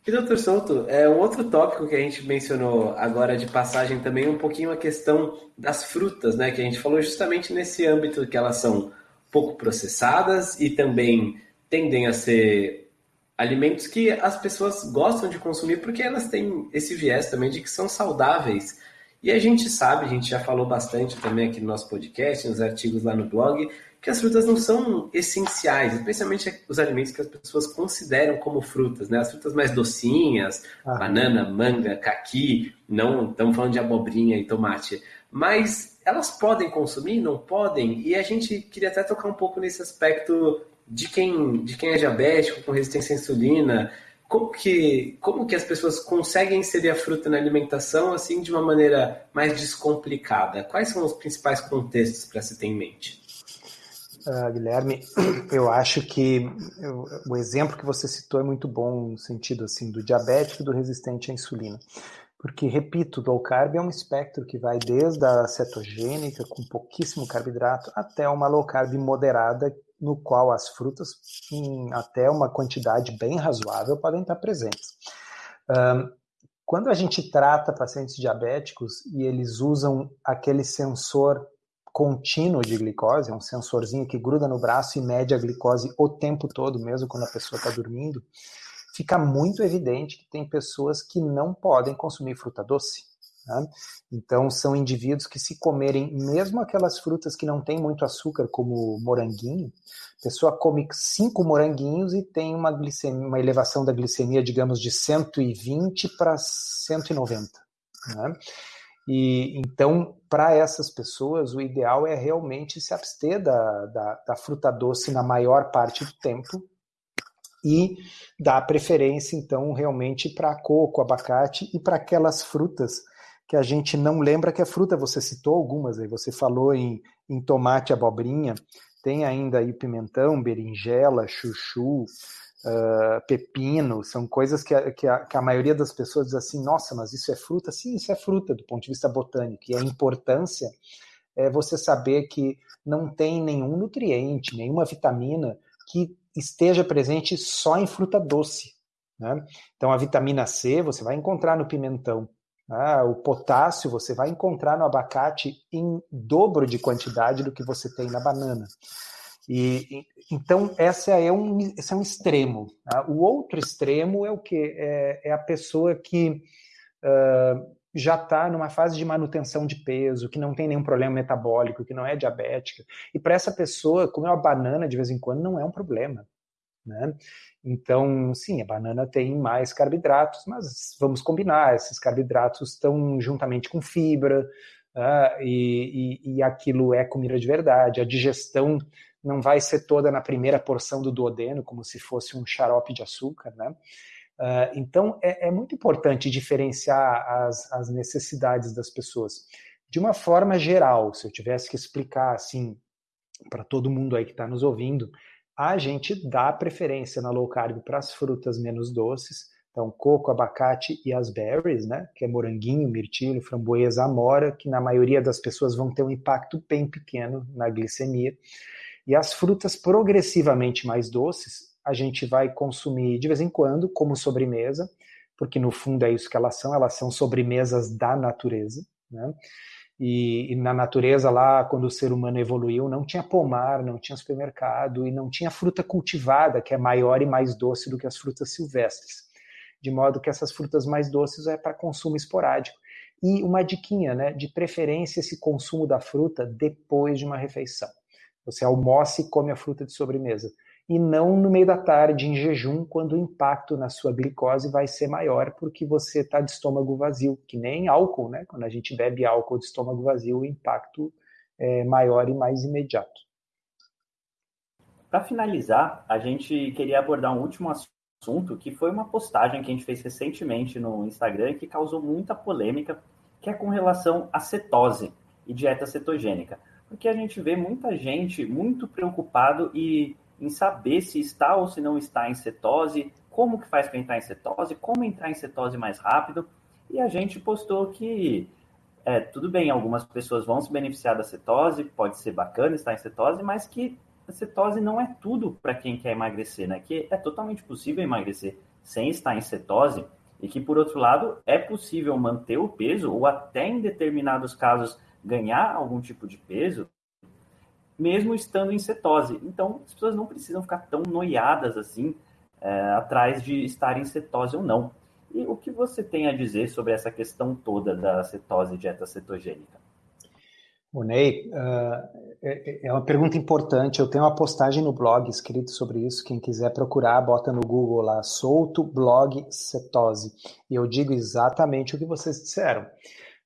E, doutor Souto, é um outro tópico que a gente mencionou agora de passagem também, um pouquinho a questão das frutas, né? Que a gente falou justamente nesse âmbito que elas são pouco processadas e também tendem a ser alimentos que as pessoas gostam de consumir porque elas têm esse viés também de que são saudáveis. E a gente sabe, a gente já falou bastante também aqui no nosso podcast, nos artigos lá no blog, que as frutas não são essenciais, especialmente os alimentos que as pessoas consideram como frutas, né? As frutas mais docinhas, ah. banana, manga, caqui, não estamos falando de abobrinha e tomate, mas elas podem consumir, não podem? E a gente queria até tocar um pouco nesse aspecto de quem, de quem é diabético, com resistência à insulina, como que, como que as pessoas conseguem inserir a fruta na alimentação assim de uma maneira mais descomplicada? Quais são os principais contextos para se ter em mente? Uh, Guilherme, <clears throat> eu acho que eu, o exemplo que você citou é muito bom no sentido assim do diabético e do resistente à insulina. Porque, repito, low carb é um espectro que vai desde a cetogênica, com pouquíssimo carboidrato, até uma low carb moderada, no qual as frutas, em até uma quantidade bem razoável, podem estar presentes. Um, quando a gente trata pacientes diabéticos e eles usam aquele sensor contínuo de glicose, um sensorzinho que gruda no braço e mede a glicose o tempo todo, mesmo quando a pessoa está dormindo, fica muito evidente que tem pessoas que não podem consumir fruta doce. Né? Então, são indivíduos que, se comerem mesmo aquelas frutas que não têm muito açúcar, como moranguinho, a pessoa come cinco moranguinhos e tem uma, glicemia, uma elevação da glicemia, digamos, de 120 para 190. Né? E então, para essas pessoas, o ideal é realmente se abster da, da, da, fruta doce na maior parte do tempo e dar preferência, então, realmente para coco, abacate e para aquelas frutas que a gente não lembra que é fruta. Você citou algumas aí, você falou em, em tomate, abobrinha, tem ainda aí pimentão, berinjela, chuchu, uh, pepino, são coisas que a, que, a, que a maioria das pessoas diz assim, nossa, mas isso é fruta? Sim, isso é fruta do ponto de vista botânico. E a importância é você saber que não tem nenhum nutriente, nenhuma vitamina que esteja presente só em fruta doce. Né? Então, a vitamina C você vai encontrar no pimentão. Ah, o potássio você vai encontrar no abacate em dobro de quantidade do que você tem na banana. E, então, essa é um, esse é um extremo. Tá? O outro extremo é o que? É, é, a pessoa que uh, já está numa fase de manutenção de peso, que não tem nenhum problema metabólico, que não é diabética. E para essa pessoa, comer uma banana de vez em quando não é um problema. Né? Então, sim, a banana tem mais carboidratos, mas vamos combinar, esses carboidratos estão juntamente com fibra, uh, e, e, e aquilo é comida de verdade. A digestão não vai ser toda na primeira porção do duodeno, como se fosse um xarope de açúcar, né? Uh, então, é, é, muito importante diferenciar as, as, necessidades das pessoas. De uma forma geral, se eu tivesse que explicar assim para todo mundo aí que está nos ouvindo, a gente dá preferência na low carb para as frutas menos doces, então coco, abacate e as berries, né, que é moranguinho, mirtilo, framboesa, amora, que na maioria das pessoas vão ter um impacto bem pequeno na glicemia. E as frutas progressivamente mais doces, a gente vai consumir de vez em quando como sobremesa, porque no fundo é isso que elas são, elas são sobremesas da natureza, né? E, e, na natureza lá, quando o ser humano evoluiu, não tinha pomar, não tinha supermercado e não tinha fruta cultivada, que é maior e mais doce do que as frutas silvestres. De modo que essas frutas mais doces é para consumo esporádico. E uma diquinha, né, de preferência esse consumo da fruta depois de uma refeição. Você almoça e come a fruta de sobremesa. E não no meio da tarde, em jejum, quando o impacto na sua glicose vai ser maior, porque você está de estômago vazio, que nem álcool, né? Quando a gente bebe álcool de estômago vazio, o impacto é maior e mais imediato. Para finalizar, a gente queria abordar um último assunto, que foi uma postagem que a gente fez recentemente no Instagram que causou muita polêmica, que é com relação à cetose e dieta cetogênica porque a gente vê muita gente muito preocupado e, em saber se está ou se não está em cetose, como que faz para entrar em cetose, como entrar em cetose mais rápido. E a gente postou que é, tudo bem, algumas pessoas vão se beneficiar da cetose, pode ser bacana estar em cetose, mas que a cetose não é tudo para quem quer emagrecer, né? Que é totalmente possível emagrecer sem estar em cetose e que, por outro lado, é possível manter o peso ou até em determinados casos ganhar algum tipo de peso, mesmo estando em cetose. Então, as pessoas não precisam ficar tão noiadas assim é, atrás de estar em cetose ou não. E o que você tem a dizer sobre essa questão toda da cetose e dieta cetogênica? O Ney, uh, é, é uma pergunta importante. Eu tenho uma postagem no blog escrito sobre isso. Quem quiser procurar, bota no Google lá, solto blog cetose. E eu digo exatamente o que vocês disseram.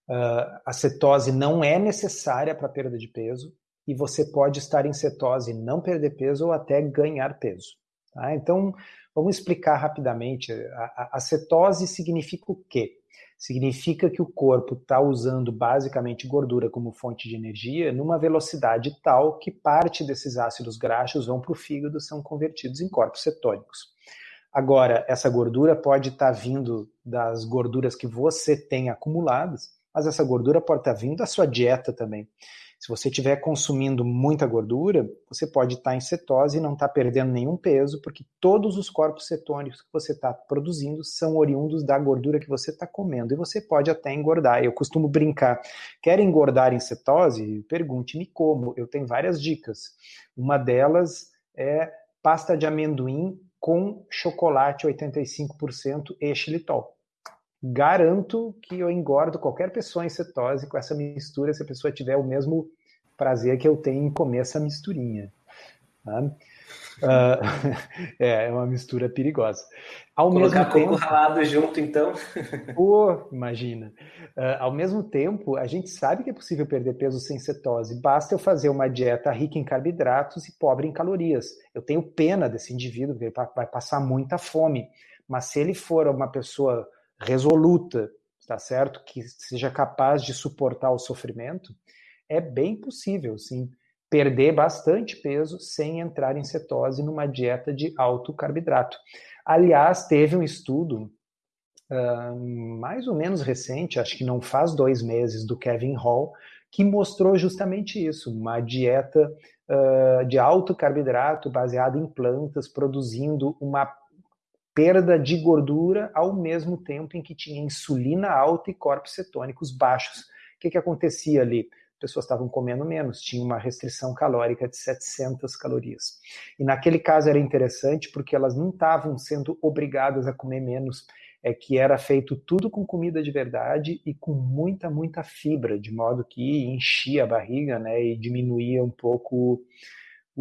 Uh, a cetose não é necessária para perda de peso e você pode estar em cetose não perder peso ou até ganhar peso. Tá? Então, vamos explicar rapidamente. A, a cetose significa o quê? significa que o corpo está usando basicamente gordura como fonte de energia numa velocidade tal que parte desses ácidos graxos vão para o fígado e são convertidos em corpos cetônicos. Agora, essa gordura pode estar tá vindo das gorduras que você tem acumuladas, mas essa gordura pode estar tá vindo da sua dieta também. Se você estiver consumindo muita gordura, você pode estar em cetose e não estar perdendo nenhum peso, porque todos os corpos cetônicos que você está produzindo são oriundos da gordura que você está comendo. E você pode até engordar. Eu costumo brincar. Quer engordar em cetose? Pergunte-me como. Eu tenho várias dicas. Uma delas é pasta de amendoim com chocolate 85% e xilitol garanto que eu engordo qualquer pessoa em cetose com essa mistura se a pessoa tiver o mesmo prazer que eu tenho em comer essa misturinha. Tá? Uh, <laughs> é, uma mistura perigosa. Ao Colocar mesmo tempo, ralado junto, então. <laughs> Pô, imagina. Uh, ao mesmo tempo, a gente sabe que é possível perder peso sem cetose. Basta eu fazer uma dieta rica em carboidratos e pobre em calorias. Eu tenho pena desse indivíduo, porque ele vai passar muita fome. Mas se ele for uma pessoa resoluta, tá certo? Que seja capaz de suportar o sofrimento, é bem possível, sim, perder bastante peso sem entrar em cetose numa dieta de alto carboidrato. Aliás, teve um estudo uh, mais ou menos recente, acho que não faz dois meses, do Kevin Hall, que mostrou justamente isso, uma dieta uh, de alto carboidrato baseada em plantas, produzindo uma perda de gordura ao mesmo tempo em que tinha insulina alta e corpos cetônicos baixos. O que, que acontecia ali? As pessoas estavam comendo menos, tinha uma restrição calórica de 700 calorias. E naquele caso era interessante porque elas não estavam sendo obrigadas a comer menos, é que era feito tudo com comida de verdade e com muita, muita fibra, de modo que enchia a barriga né, e diminuía um pouco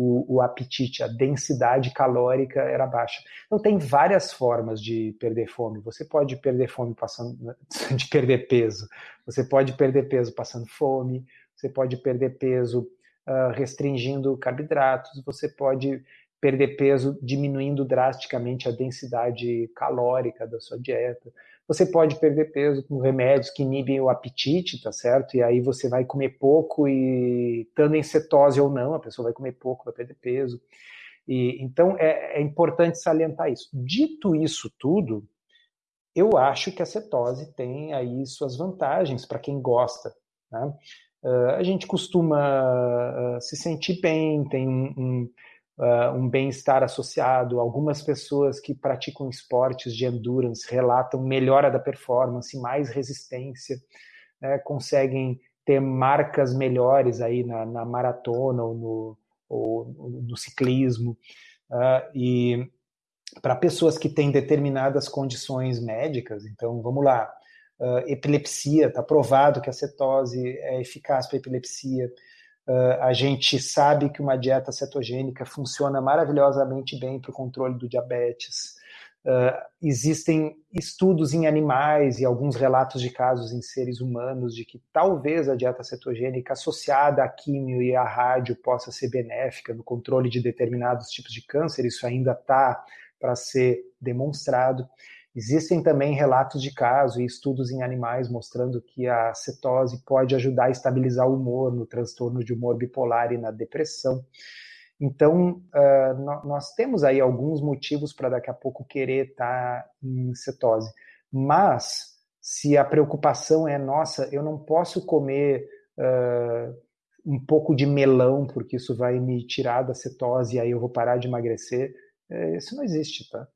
o, o, apetite, a densidade calórica era baixa. Então tem várias formas de perder fome. Você pode perder fome passando <laughs> de perder peso. Você pode perder peso passando fome. Você pode perder peso uh, restringindo carboidratos. Você pode perder peso diminuindo drasticamente a densidade calórica da sua dieta. Você pode perder peso com remédios que inibem o apetite, tá certo? E aí você vai comer pouco e estando em cetose ou não, a pessoa vai comer pouco, vai perder peso. E, então é, é importante salientar isso. Dito isso tudo, eu acho que a cetose tem aí suas vantagens para quem gosta. Né? Uh, a gente costuma uh, se sentir bem, tem um, um uh, um bem-estar associado. Algumas pessoas que praticam esportes de endurance relatam melhora da performance, mais resistência, né, conseguem ter marcas melhores aí na, na maratona ou no, ou no ciclismo. Uh, e para pessoas que têm determinadas condições médicas, então vamos lá, uh, epilepsia, está provado que a cetose é eficaz para epilepsia. Uh, a gente sabe que uma dieta cetogênica funciona maravilhosamente bem para o controle do diabetes. Uh, existem estudos em animais e alguns relatos de casos em seres humanos de que talvez a dieta cetogênica associada à químio e à rádio possa ser benéfica no controle de determinados tipos de câncer. Isso ainda está para ser demonstrado. Existem também relatos de caso e estudos em animais mostrando que a cetose pode ajudar a estabilizar o humor no transtorno de humor bipolar e na depressão. Então, uh, nós temos aí alguns motivos para daqui a pouco querer estar tá em cetose. Mas, se a preocupação é nossa, eu não posso comer uh, um pouco de melão, porque isso vai me tirar da cetose e aí eu vou parar de emagrecer. É, isso não existe, tá?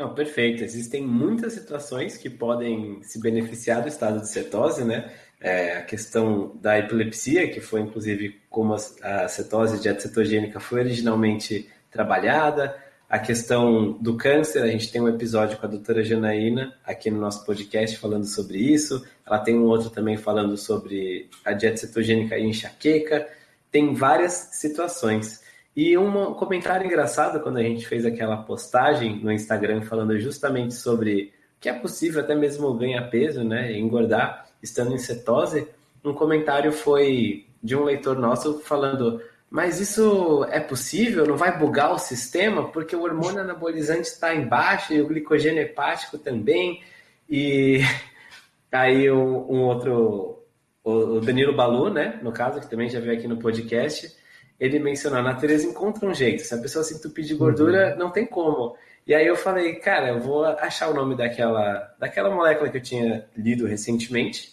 Não, perfeito. Existem muitas situações que podem se beneficiar do estado de cetose, né? É, a questão da epilepsia, que foi inclusive como a, cetose dieta cetogênica foi originalmente trabalhada, a questão do câncer, a gente tem um episódio com a doutora Janaína aqui no nosso podcast falando sobre isso. Ela tem um outro também falando sobre a dieta cetogênica e enxaqueca. Tem várias situações. E um comentário engraçado quando a gente fez aquela postagem no Instagram falando justamente sobre que é possível até mesmo ganhar peso, né, engordar estando em cetose. Um comentário foi de um leitor nosso falando mas isso é possível? Não vai bugar o sistema? Porque o hormônio anabolizante está embaixo e o glicogênio hepático também. E <laughs> aí um, um outro, o Danilo Balu, né, no caso, que também já veio aqui no podcast, ele mencionou, a natureza encontra um jeito. Se a pessoa se entupir de gordura, uhum. não tem como. E aí eu falei, cara, eu vou achar o nome daquela, daquela molécula que eu tinha lido recentemente,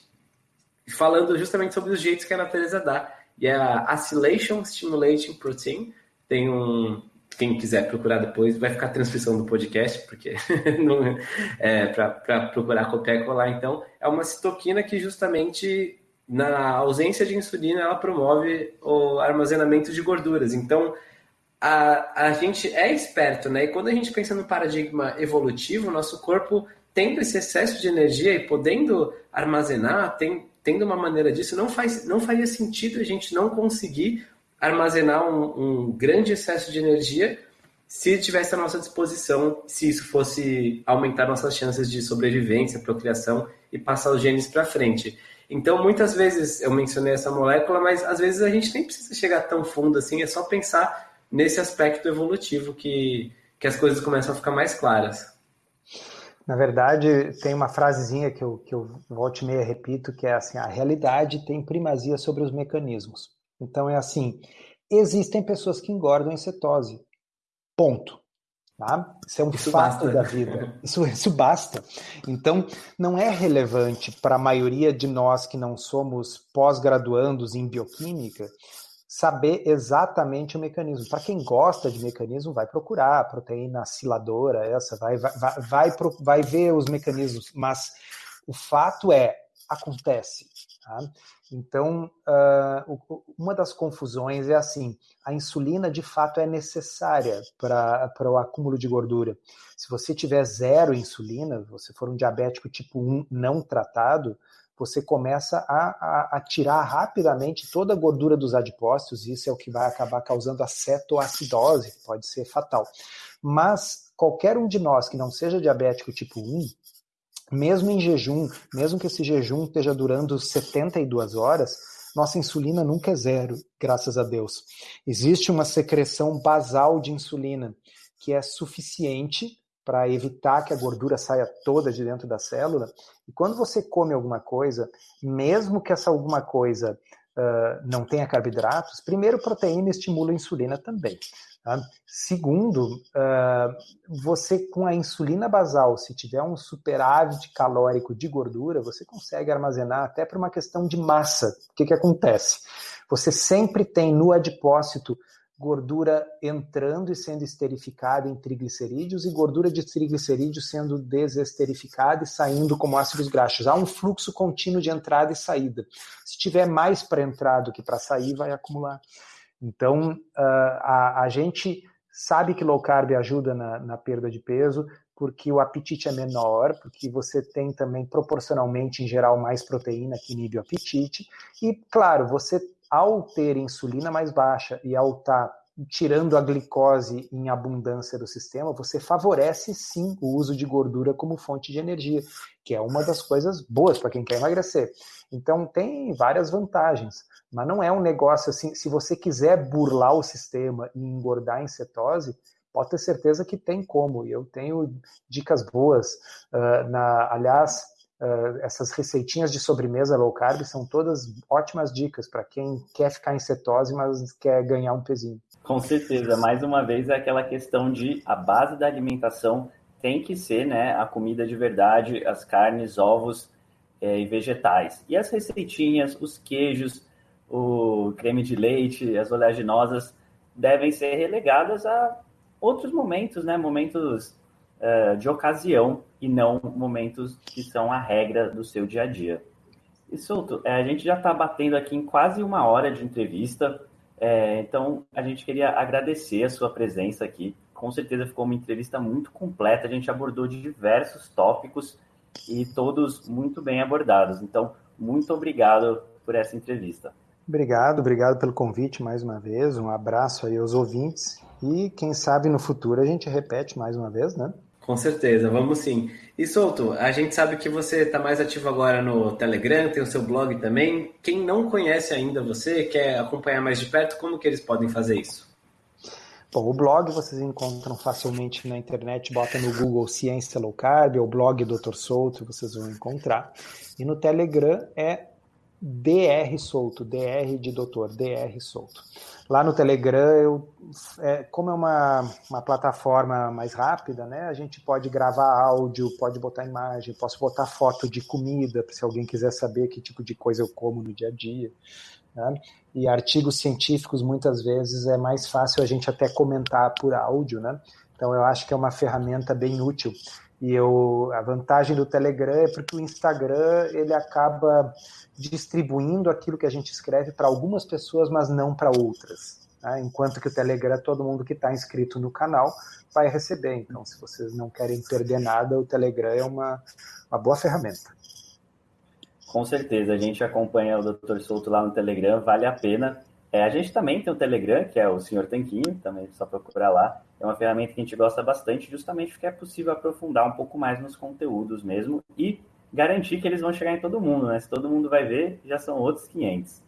falando justamente sobre os jeitos que a natureza dá e é a Acylation Stimulating Protein. Tem um. Quem quiser procurar depois, vai ficar a transcrição do podcast, porque <laughs> é para procurar copiar e colar. Então, é uma citoquina que justamente na ausência de insulina ela promove o armazenamento de gorduras. Então, a, a gente é esperto, né? E quando a gente pensa no paradigma evolutivo, nosso corpo tendo esse excesso de energia e podendo armazenar, tem, tendo uma maneira disso, não, faz, não faria sentido a gente não conseguir armazenar um, um grande excesso de energia se tivesse à nossa disposição, se isso fosse aumentar nossas chances de sobrevivência, procriação e passar os genes para frente. Então, muitas vezes eu mencionei essa molécula, mas às vezes a gente nem precisa chegar tão fundo assim, é só pensar nesse aspecto evolutivo que, que as coisas começam a ficar mais claras. Na verdade, tem uma frasezinha que eu, que eu volte e meia repito, que é assim, a realidade tem primazia sobre os mecanismos. Então é assim, existem pessoas que engordam em cetose. Ponto. Tá? Isso é um isso fato basta. da vida. <laughs> Isso, isso basta. Então, não é relevante para a maioria de nós que não somos pós-graduandos em bioquímica saber exatamente o mecanismo. Para quem gosta de mecanismo, vai procurar a proteína aciladora, essa, vai, vai, vai, vai, vai ver os mecanismos, mas o fato é, acontece. Tá? Então, uh, uma das confusões é assim: a insulina de fato é necessária para o acúmulo de gordura. Se você tiver zero insulina, você for um diabético tipo 1 não tratado, você começa a, a, a, tirar rapidamente toda a gordura dos adipócitos, e isso é o que vai acabar causando a cetoacidose, que pode ser fatal. Mas qualquer um de nós que não seja diabético tipo 1, mesmo em jejum, mesmo que esse jejum esteja durando 72 horas, nossa insulina nunca é zero, graças a Deus. Existe uma secreção basal de insulina que é suficiente para evitar que a gordura saia toda de dentro da célula. E quando você come alguma coisa, mesmo que essa alguma coisa uh, não tenha carboidratos, primeiro, proteína estimula a insulina também. Tá? Segundo, uh, você com a insulina basal, se tiver um superávit calórico de gordura, você consegue armazenar até por uma questão de massa. O que, que acontece? Você sempre tem no adipócito gordura entrando e sendo esterificada em triglicerídeos e gordura de triglicerídeos sendo desesterificada e saindo como ácidos graxos. Há um fluxo contínuo de entrada e saída. Se tiver mais para entrar do que para sair, vai acumular. Então, uh, a, a, gente sabe que low carb ajuda na, na perda de peso, porque o apetite é menor, porque você tem também proporcionalmente, em geral, mais proteína que inibe o apetite. E, claro, você ao ter insulina mais baixa e ao estar tá tirando a glicose em abundância do sistema, você favorece sim o uso de gordura como fonte de energia, que é uma das coisas boas para quem quer emagrecer. Então tem várias vantagens, mas não é um negócio assim, se você quiser burlar o sistema e engordar em cetose, pode ter certeza que tem como. E eu tenho dicas boas. Uh, na, aliás, Uh, essas receitinhas de sobremesa low carb são todas ótimas dicas para quem quer ficar em cetose, mas quer ganhar um pezinho. Com certeza, mais uma vez é aquela questão de a base da alimentação tem que ser né, a comida de verdade, as carnes, ovos é, e vegetais. E as receitinhas, os queijos, o creme de leite, as oleaginosas devem ser relegadas a outros momentos, né? Momentos uh, de ocasião e não momentos que são a regra do seu dia a dia. E Souto, é, a gente já está batendo aqui em quase uma hora de entrevista, é, então a gente queria agradecer a sua presença aqui. Com certeza ficou uma entrevista muito completa, a gente abordou diversos tópicos e todos muito bem abordados. Então, muito obrigado por essa entrevista. Obrigado, obrigado pelo convite mais uma vez. Um abraço aí aos ouvintes e quem sabe no futuro a gente repete mais uma vez, né? Com certeza, vamos sim. E Souto, a gente sabe que você está mais ativo agora no Telegram, tem o seu blog também. Quem não conhece ainda você, quer acompanhar mais de perto, como que eles podem fazer isso? Bom, o blog vocês encontram facilmente na internet, bota no Google Ciência Low Carb ou blog Dr. Souto, vocês vão encontrar. E no Telegram é DR Solto, DR de doutor, DR Solto. Lá no Telegram, eu, é, como é uma, uma plataforma mais rápida, né, a gente pode gravar áudio, pode botar imagem, posso botar foto de comida, se alguém quiser saber que tipo de coisa eu como no dia a dia. Né? E artigos científicos, muitas vezes, é mais fácil a gente até comentar por áudio, né? Então, eu acho que é uma ferramenta bem útil. E eu, a vantagem do Telegram é porque o Instagram ele acaba distribuindo aquilo que a gente escreve para algumas pessoas, mas não para outras. Né? Enquanto que o Telegram, todo mundo que está inscrito no canal vai receber. Então, se vocês não querem perder nada, o Telegram é uma, uma boa ferramenta. Com certeza, a gente acompanha o Dr. Souto lá no Telegram, vale a pena. É, a gente também tem o Telegram, que é o Senhor Tanquinho, também é só procurar lá. É uma ferramenta que a gente gosta bastante, justamente porque é possível aprofundar um pouco mais nos conteúdos mesmo e garantir que eles vão chegar em todo mundo, né? Se todo mundo vai ver, já são outros 500.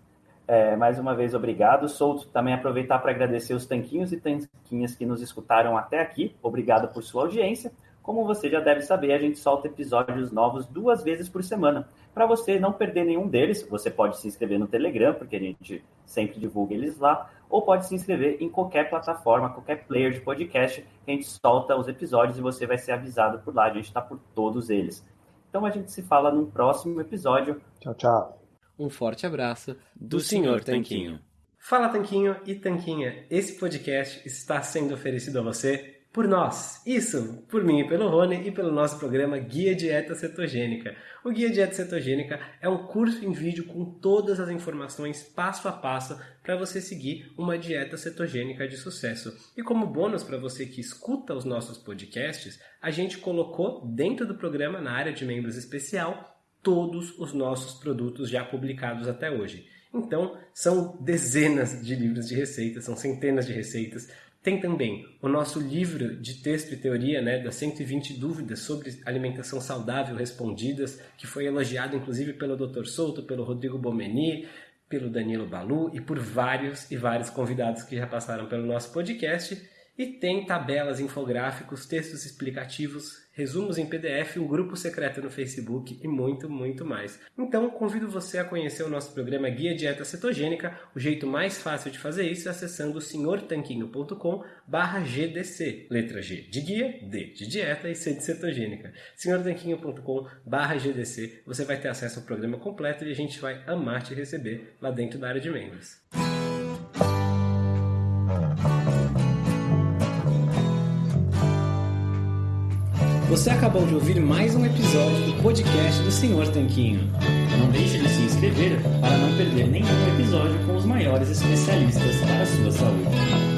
É, mais uma vez, obrigado. Souto, também aproveitar para agradecer os tanquinhos e tanquinhas que nos escutaram até aqui. Obrigado por sua audiência. Como você já deve saber, a gente solta episódios novos duas vezes por semana. Para você não perder nenhum deles, você pode se inscrever no Telegram, porque a gente sempre divulga eles lá, ou pode se inscrever em qualquer plataforma, qualquer player de podcast, que a gente solta os episódios e você vai ser avisado por lá. A gente está por todos eles. Então a gente se fala num próximo episódio. Tchau, tchau. Um forte abraço do, do Senhor Tanquinho. Fala Tanquinho e Tanquinha, esse podcast está sendo oferecido a você por nós. Isso, por mim e pelo Rony e pelo nosso programa Guia Dieta Cetogênica. O Guia Dieta Cetogênica é um curso em vídeo com todas as informações passo a passo para você seguir uma dieta cetogênica de sucesso. E como bônus para você que escuta os nossos podcasts, a gente colocou dentro do programa, na área de membros especial, todos os nossos produtos já publicados até hoje. Então, são dezenas de livros de receitas, são centenas de receitas, tem também o nosso livro de texto e teoria, né, das 120 dúvidas sobre alimentação saudável respondidas, que foi elogiado inclusive pelo Dr. Souto, pelo Rodrigo Bomeni, pelo Danilo Balu e por vários e vários convidados que já passaram pelo nosso podcast. E tem tabelas, infográficos, textos explicativos, resumos em PDF, um grupo secreto no Facebook e muito, muito mais. Então, convido você a conhecer o nosso programa Guia Dieta Cetogênica. O jeito mais fácil de fazer isso é acessando senhortanquinho.com GDC. Letra G de guia, D de dieta e C de cetogênica. senhortanquinho.com GDC. Você vai ter acesso ao programa completo e a gente vai amar te receber lá dentro da área de membros. Você acabou de ouvir mais um episódio do podcast do Senhor Tanquinho. Não deixe de se inscrever para não perder nenhum episódio com os maiores especialistas para a sua saúde.